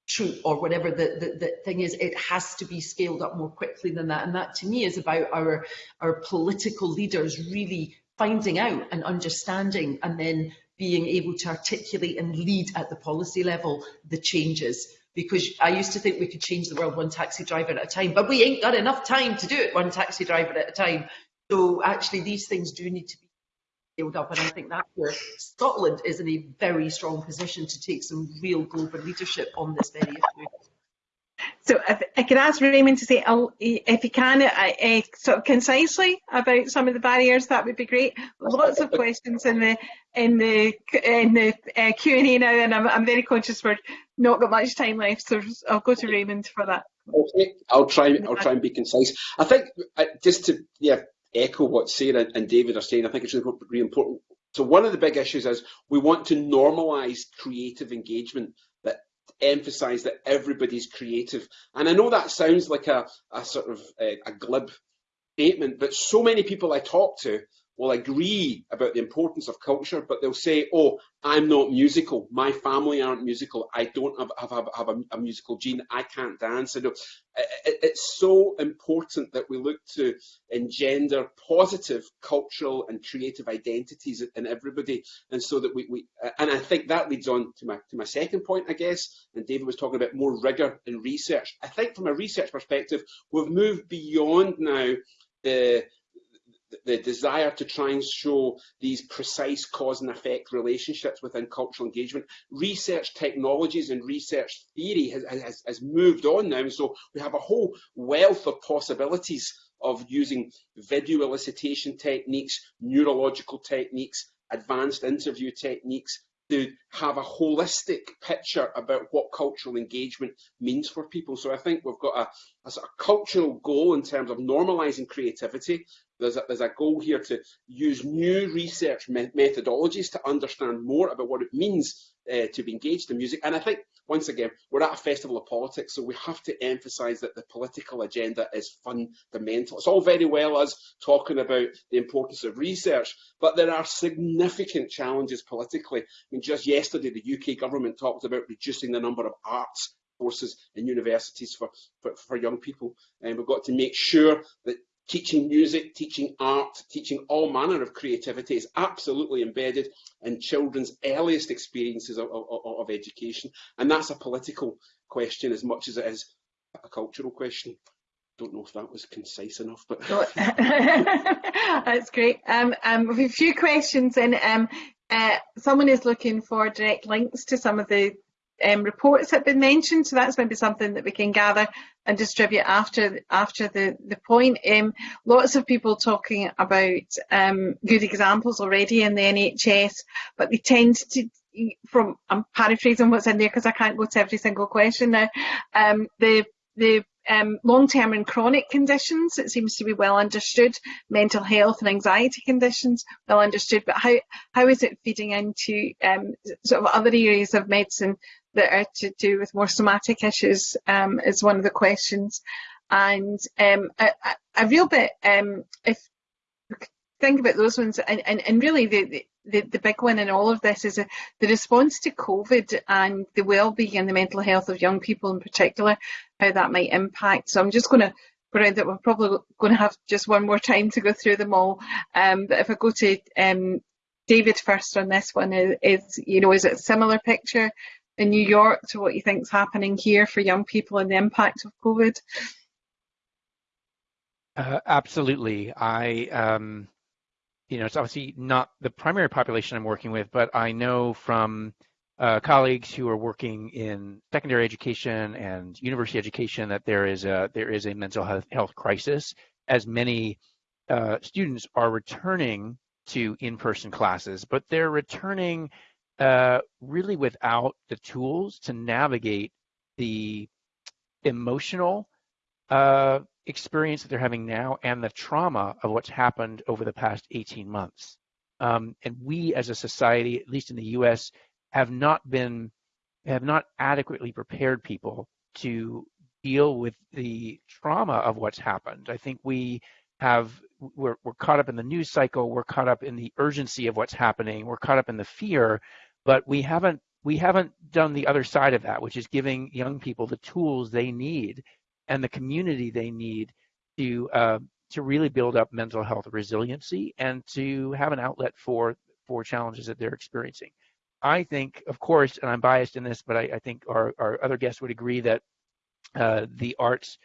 troupe or whatever the, the, the, thing is, it has to be scaled up more quickly than that. And that to me is about our, our political leaders really finding out and understanding and then being able to articulate and lead at the policy level the changes. Because I used to think we could change the world one taxi driver at a time, but we ain't got enough time to do it one taxi driver at a time. So actually these things do need to be scaled up and I think that's where Scotland is in a very strong position to take some real global leadership on this very issue. So if I could ask Raymond to say, if he can, uh, sort of concisely about some of the barriers, that would be great. Lots of questions in the in the in the uh, Q and A now, and I'm, I'm very conscious we're not got much time left, so I'll go to Raymond for that. Okay, I'll try. I'll try and be concise. I think uh, just to yeah echo what Sarah and David are saying. I think it's really, really important. So one of the big issues is we want to normalise creative engagement emphasize that everybody's creative. And I know that sounds like a, a sort of a, a glib statement, but so many people I talk to will agree about the importance of culture, but they'll say, oh, I'm not musical. My family aren't musical. I don't have, have, have, have a, a, musical gene. I can't dance. Uh, it, it's so important that we look to engender positive cultural and creative identities in everybody. And so that we, we uh, and I think that leads on to my, to my second point, I guess. And David was talking about more rigor in research. I think from a research perspective, we've moved beyond now the the desire to try and show these precise cause and effect relationships within cultural engagement. Research technologies and research theory has, has, has moved on now, so we have a whole wealth of possibilities of using video elicitation techniques, neurological techniques, advanced interview techniques, to have a holistic picture about what cultural engagement means for people. So I think we've got a, a sort of cultural goal in terms of normalising creativity. There's a, there's a goal here to use new research me methodologies to understand more about what it means uh, to be engaged in music. And I think once again, we're at a festival of politics, so we have to emphasise that the political agenda is fundamental. It's all very well us talking about the importance of research, but there are significant challenges politically. I mean, just yesterday, the UK government talked about reducing the number of arts courses in universities for, for, for young people. And we've got to make sure that teaching music, teaching art, teaching all manner of creativity is absolutely embedded in children's earliest experiences of, of, of, education. And that's a political question as much as it is a cultural question. Don't know if that was concise enough, but that's great. Um, um, we have a few questions, and um, uh, someone is looking for direct links to some of the um, reports have been mentioned, so that's maybe something that we can gather and distribute after after the the point. Um, lots of people talking about um, good examples already in the NHS, but they tend to from I'm paraphrasing what's in there because I can't go to every single question now. Um, the the um, long-term and chronic conditions, it seems to be well understood. Mental health and anxiety conditions, well understood. But how how is it feeding into um, sort of other areas of medicine that are to do with more somatic issues um, is one of the questions. And um, a, a, real bit, um, if think about those ones, and, and, and really the, the, the big one in all of this is a, the response to COVID and the well-being and the mental health of young people in particular, how that might impact. So I'm just going to go around that we're probably going to have just one more time to go through them all. Um, but if I go to um, David first on this one, is, is, you know, is it a similar picture in New York to what you think is happening here for young people and the impact of COVID? Uh, absolutely. I, um, you know, it's obviously not the primary population I'm working with, but I know from uh, colleagues who are working in secondary education and university education that there is a there is a mental health, health crisis as many uh, students are returning to in-person classes, but they're returning uh, really without the tools to navigate the emotional uh, experience that they're having now and the trauma of what's happened over the past 18 months. Um, and we as a society, at least in the US, have not been, have not adequately prepared people to deal with the trauma of what's happened. I think we have, we're, we're caught up in the news cycle, we're caught up in the urgency of what's happening, we're caught up in the fear but we haven't we haven't done the other side of that, which is giving young people the tools they need and the community they need to uh, to really build up mental health resiliency and to have an outlet for for challenges that they're experiencing. I think, of course, and I'm biased in this, but I, I think our, our other guests would agree that uh, the arts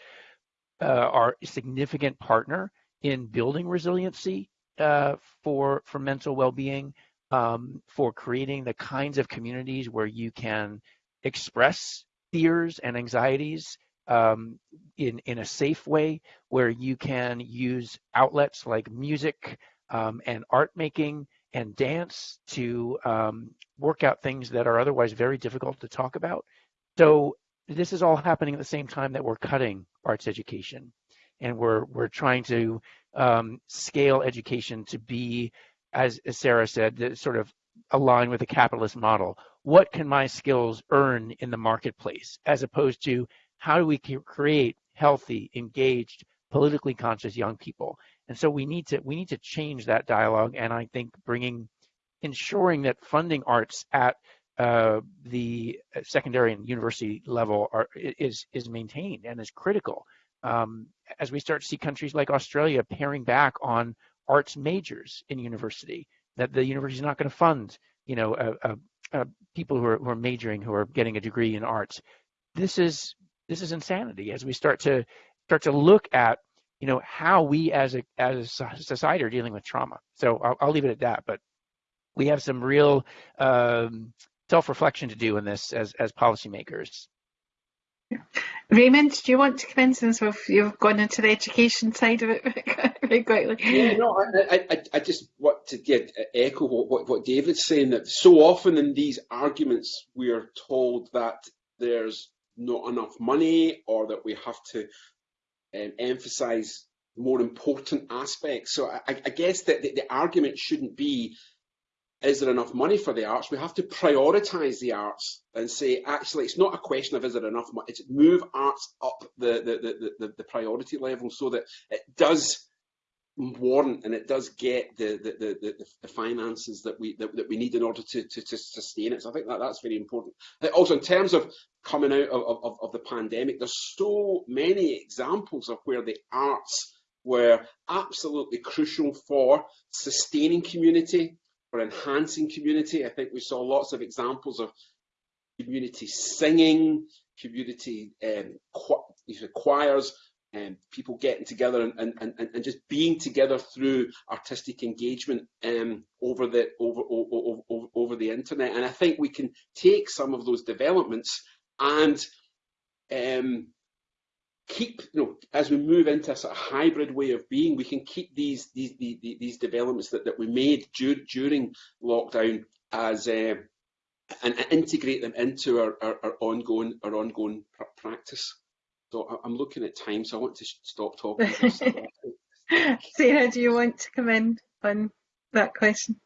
uh, are a significant partner in building resiliency uh, for for mental well-being um, for creating the kinds of communities where you can express fears and anxieties um, in, in a safe way, where you can use outlets like music um, and art making and dance to um, work out things that are otherwise very difficult to talk about. So this is all happening at the same time that we're cutting arts education and we're, we're trying to um, scale education to be as, Sarah said, that sort of align with the capitalist model. What can my skills earn in the marketplace, as opposed to how do we create healthy, engaged, politically conscious young people? And so we need to we need to change that dialogue. And I think bringing, ensuring that funding arts at uh, the secondary and university level are, is is maintained and is critical. Um, as we start to see countries like Australia paring back on arts majors in university, that the university is not going to fund, you know, uh, uh, people who are, who are majoring who are getting a degree in arts. This is this is insanity as we start to start to look at you know how we as a as a society are dealing with trauma. So I'll, I'll leave it at that. But we have some real um, self-reflection to do in this as as policymakers. Raymond, do you want to come in since you've gone into the education side of it very quickly? Yeah, no, I, I, I just want to get, echo what, what, what David's saying that so often in these arguments we are told that there's not enough money or that we have to um, emphasize more important aspects. So I, I guess that the, the, argument shouldn't be, is there enough money for the arts? We have to prioritize the arts and say, actually, it's not a question of is there enough money, it's move arts up the, the, the, the, priority level so that it does warrant and it does get the the, the, the finances that we that, that, we need in order to, to, to sustain it. So I think that that's very important. Uh, also, in terms of coming out of, of, of the pandemic, there's so many examples of where the arts were absolutely crucial for sustaining community, for enhancing community. I think we saw lots of examples of community singing, community um, choirs, um, people getting together and, and, and, and just being together through artistic engagement um, over the over, over, over, over the internet. And I think we can take some of those developments and um, keep, you know, as we move into a sort of hybrid way of being, we can keep these these these, these developments that, that we made dur during lockdown as uh, and, and integrate them into our, our, our ongoing our ongoing pr practice. So I'm looking at time, so I want to stop talking. Sarah, do you want to come in on that question?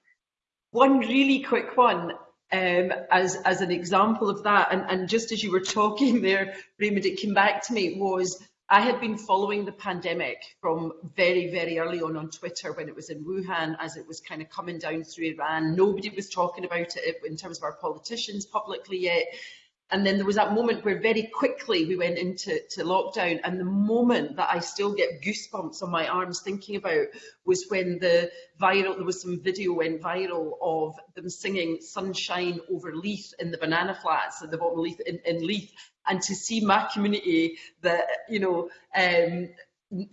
One really quick one um, as, as an example of that, and, and just as you were talking there, Raymond, it came back to me was I had been following the pandemic from very, very early on on Twitter when it was in Wuhan, as it was kind of coming down through Iran. Nobody was talking about it in terms of our politicians publicly yet. And then there was that moment where very quickly we went into to lockdown. And the moment that I still get goosebumps on my arms thinking about was when the viral, there was some video went viral of them singing Sunshine over Leith in the banana flats at the bottom of Leith, in, in Leith. And to see my community that, you know, um,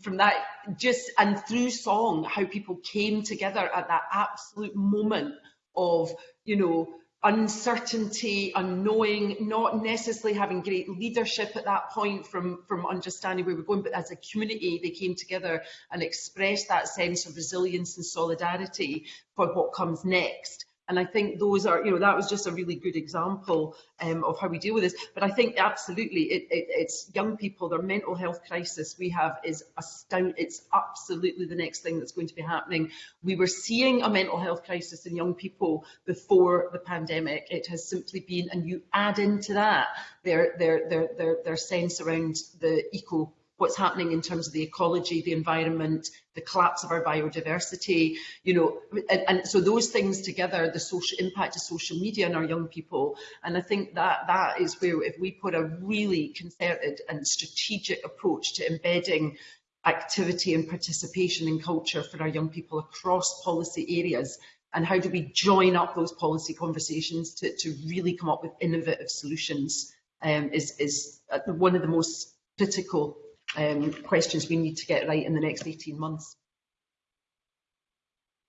from that just and through song, how people came together at that absolute moment of, you know, uncertainty, unknowing, not necessarily having great leadership at that point from, from understanding where we're going, but as a community, they came together and expressed that sense of resilience and solidarity for what comes next. And I think those are, you know, that was just a really good example um, of how we deal with this. But I think absolutely, it, it, it's young people, their mental health crisis we have is astounding. It's absolutely the next thing that's going to be happening. We were seeing a mental health crisis in young people before the pandemic. It has simply been, and you add into that their their their their, their sense around the eco what's happening in terms of the ecology, the environment, the collapse of our biodiversity, you know, and, and, so those things together, the social impact of social media on our young people, and I think that that is where if we put a really concerted and strategic approach to embedding activity and participation in culture for our young people across policy areas, and how do we join up those policy conversations to, to really come up with innovative solutions um, is, is uh, one of the most critical um, questions we need to get right in the next 18 months.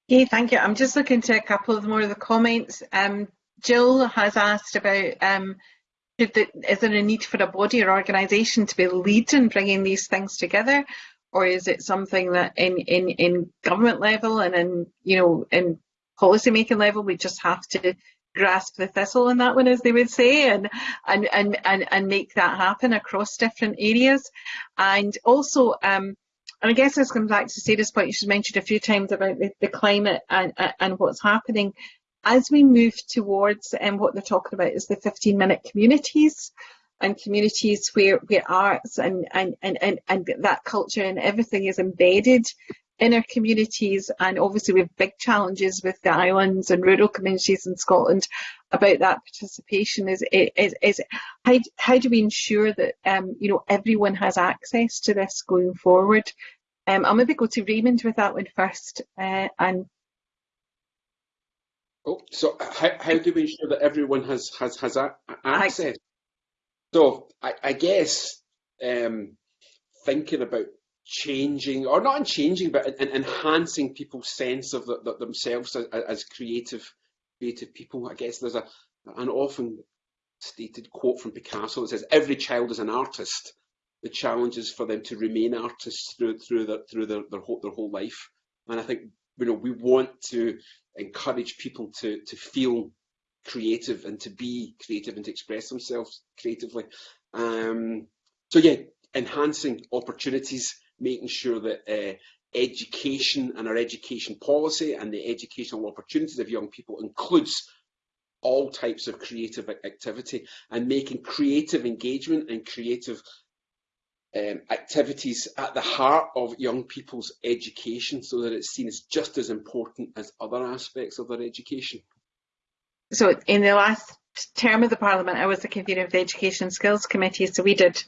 Okay, thank you. I'm just looking to a couple of more of the comments. Um, Jill has asked about um, the, is there a need for a body or organisation to be leading bringing these things together, or is it something that in in in government level and in you know in policy making level we just have to grasp the thistle in that one, as they would say, and and and and, and make that happen across different areas. And also, um, and I guess this comes back to Sarah's point. She's mentioned a few times about the, the climate and and what's happening as we move towards and um, what they're talking about is the 15 minute communities and communities where, where arts and, and, and, and, and that culture and everything is embedded in our communities and obviously we have big challenges with the islands and rural communities in Scotland about that participation is is, is how, how do we ensure that um, you know everyone has access to this going forward um, I'll maybe go to Raymond with that one first uh, and Oh, so how, how do we ensure that everyone has has has access? I, so I, I guess um, thinking about changing, or not in changing, but in, in enhancing people's sense of the, the, themselves as, as, creative, creative people. I guess there's a an often stated quote from Picasso that says, "Every child is an artist." The challenge is for them to remain artists through through their through their, their whole their whole life. And I think you know we want to encourage people to to feel creative and to be creative and to express themselves creatively. Um, so yeah, enhancing opportunities, making sure that uh, education and our education policy and the educational opportunities of young people includes all types of creative activity and making creative engagement and creative um, activities at the heart of young people's education so that it's seen as just as important as other aspects of their education. So in the last term of the Parliament, I was the convener of the Education Skills Committee, so we did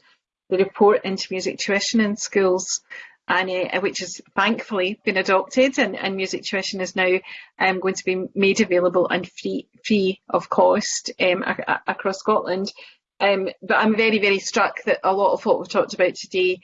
the report into music tuition in schools, and uh, which has thankfully been adopted, and, and music tuition is now um, going to be made available and free, free of cost um, across Scotland. Um, but I'm very, very struck that a lot of what we've talked about today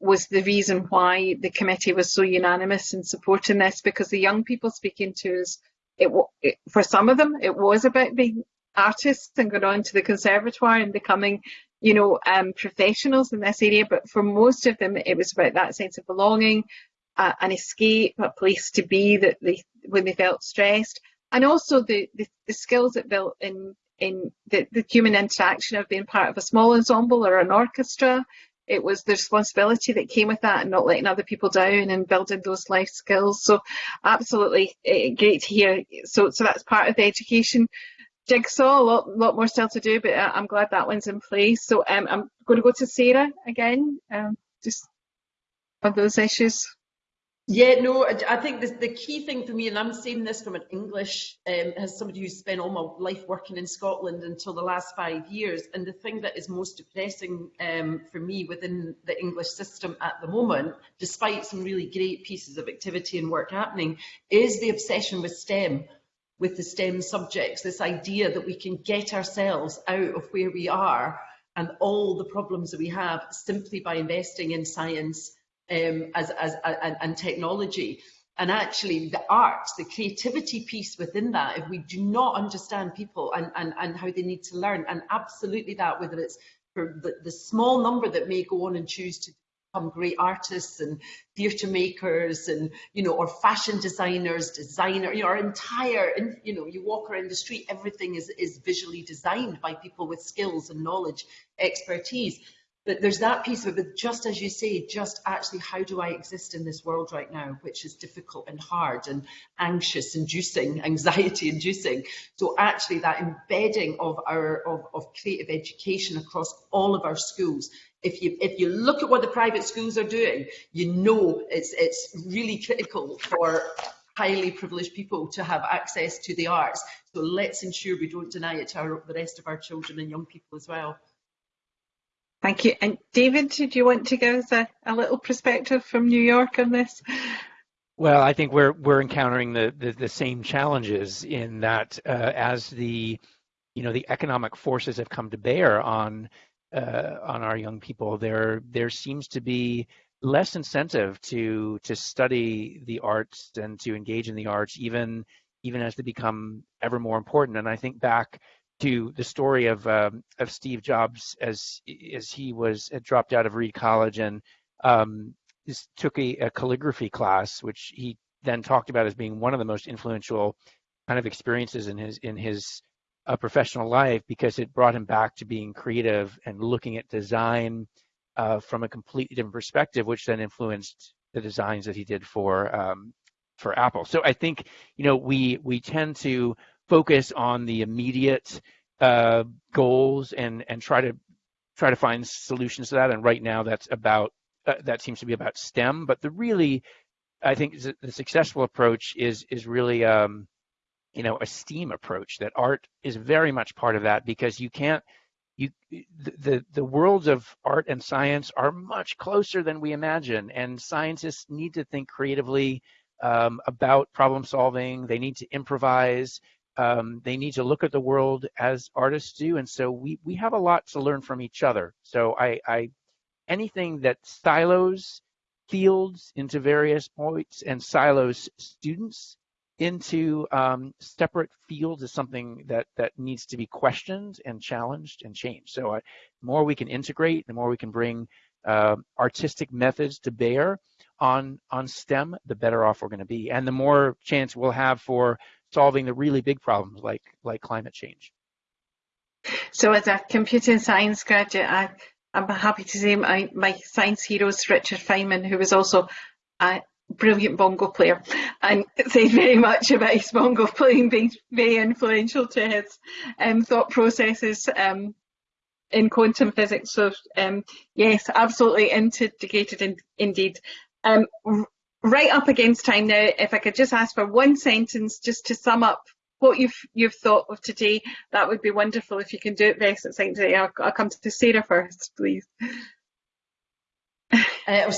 was the reason why the committee was so unanimous in supporting this, because the young people speaking to us, it, it for some of them, it was about being artists and going on to the conservatoire and becoming you know, um, professionals in this area, but for most of them, it was about that sense of belonging, uh, an escape, a place to be that they when they felt stressed, and also the the, the skills that built in in the, the human interaction of being part of a small ensemble or an orchestra. It was the responsibility that came with that and not letting other people down and building those life skills. So absolutely uh, great to hear. So, so that's part of the education jigsaw, a lot, lot more still to do, but uh, I'm glad that one's in place. So um, I'm going to go to Sarah again, um, just on those issues. Yeah, no, I think the, the key thing for me, and I'm saying this from an English, um, as somebody who's spent all my life working in Scotland until the last five years, and the thing that is most depressing um, for me within the English system at the moment, despite some really great pieces of activity and work happening, is the obsession with STEM with the STEM subjects, this idea that we can get ourselves out of where we are and all the problems that we have simply by investing in science um, as, as, and, and technology. And actually the arts, the creativity piece within that, if we do not understand people and, and, and how they need to learn, and absolutely that, whether it's for the, the small number that may go on and choose to become great artists and theatre makers and you know or fashion designers designer you know our entire you know you walk around the street everything is is visually designed by people with skills and knowledge expertise. But there's that piece of it but just as you say just actually how do i exist in this world right now which is difficult and hard and anxious inducing anxiety inducing? So actually that embedding of our of, of creative education across all of our schools if you if you look at what the private schools are doing, you know it's it's really critical for highly privileged people to have access to the arts. So let's ensure we don't deny it to our, the rest of our children and young people as well. Thank you. And David, did you want to give us a, a little perspective from New York on this? Well, I think we're we're encountering the the, the same challenges in that uh, as the you know the economic forces have come to bear on uh, on our young people, there there seems to be less incentive to to study the arts and to engage in the arts, even even as they become ever more important. And I think back to the story of um, of Steve Jobs as as he was had dropped out of Reed College and um, took a, a calligraphy class, which he then talked about as being one of the most influential kind of experiences in his in his a professional life because it brought him back to being creative and looking at design uh, from a completely different perspective, which then influenced the designs that he did for um, for Apple. So I think you know we we tend to focus on the immediate uh, goals and and try to try to find solutions to that. And right now, that's about uh, that seems to be about STEM. But the really I think the successful approach is is really um, you know a STEAM approach. That art is very much part of that because you can't you the the worlds of art and science are much closer than we imagine, and scientists need to think creatively um, about problem solving. They need to improvise. Um, they need to look at the world as artists do, and so we we have a lot to learn from each other. So I, I anything that silos fields into various points and silos students into um, separate fields is something that that needs to be questioned and challenged and changed. So uh, the more we can integrate, the more we can bring uh, artistic methods to bear on on STEM, the better off we're going to be, and the more chance we'll have for solving the really big problems like like climate change. So as a computer science graduate, I, I'm happy to say my, my science hero is Richard Feynman, who was also a brilliant bongo player and said very much about his bongo playing being very influential to his um, thought processes um, in quantum physics. So um, yes, absolutely integrated in, indeed. Um, right up against time now, if I could just ask for one sentence just to sum up what you've you've thought of today, that would be wonderful if you can do it very succinctly. I'll, I'll come to Sarah first, please. Uh,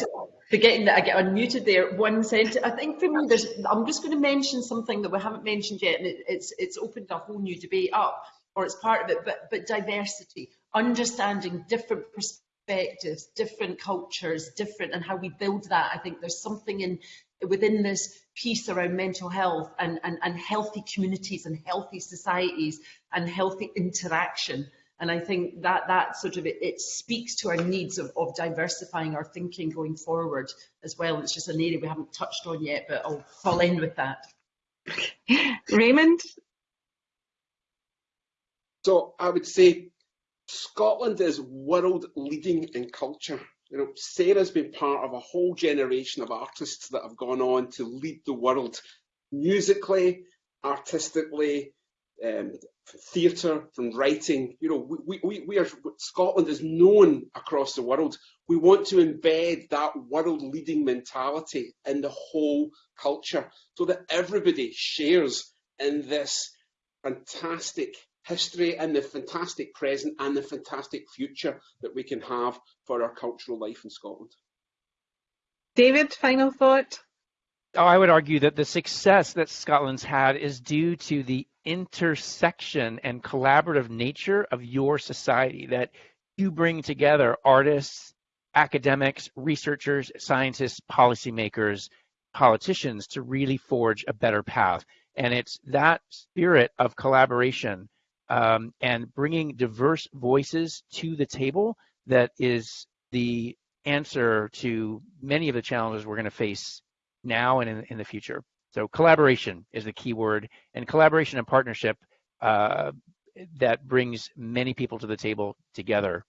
forgetting that I get unmuted there. One sentence. I think for me, there's. I'm just going to mention something that we haven't mentioned yet, and it, it's it's opened a whole new debate up, or it's part of it. But but diversity, understanding different perspectives, different cultures, different, and how we build that. I think there's something in within this piece around mental health and, and, and healthy communities and healthy societies and healthy interaction. And I think that that sort of it, it speaks to our needs of, of diversifying our thinking going forward as well. It's just an area we haven't touched on yet, but I'll fall in with that. Raymond? So I would say Scotland is world leading in culture. You know, Sarah's been part of a whole generation of artists that have gone on to lead the world musically, artistically, um, theatre, from writing. You know, we, we, we are Scotland is known across the world. We want to embed that world leading mentality in the whole culture so that everybody shares in this fantastic history and the fantastic present and the fantastic future that we can have for our cultural life in Scotland. David, final thought? Oh, I would argue that the success that Scotland's had is due to the intersection and collaborative nature of your society, that you bring together artists, academics, researchers, scientists, policymakers, politicians to really forge a better path. And it's that spirit of collaboration um, and bringing diverse voices to the table that is the answer to many of the challenges we're going to face now and in, in, the future. So collaboration is the key word, and collaboration and partnership uh, that brings many people to the table together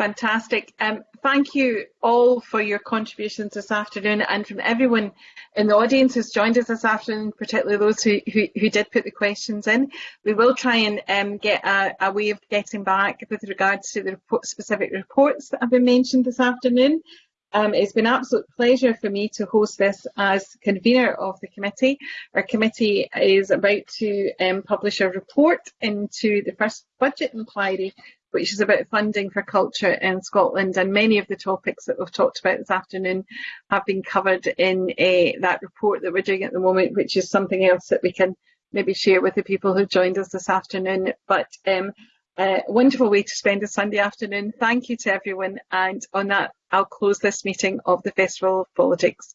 Fantastic. Um, thank you all for your contributions this afternoon and from everyone in the audience who's joined us this afternoon, particularly those who, who, who did put the questions in. We will try and um, get a, a, way of getting back with regards to the report, specific reports that have been mentioned this afternoon. Um, it's been an absolute pleasure for me to host this as convener of the committee. Our committee is about to um, publish a report into the first budget inquiry which is about funding for culture in Scotland. And many of the topics that we've talked about this afternoon have been covered in uh, that report that we're doing at the moment, which is something else that we can maybe share with the people who joined us this afternoon. But um, a wonderful way to spend a Sunday afternoon. Thank you to everyone. And on that, I'll close this meeting of the Festival of Politics.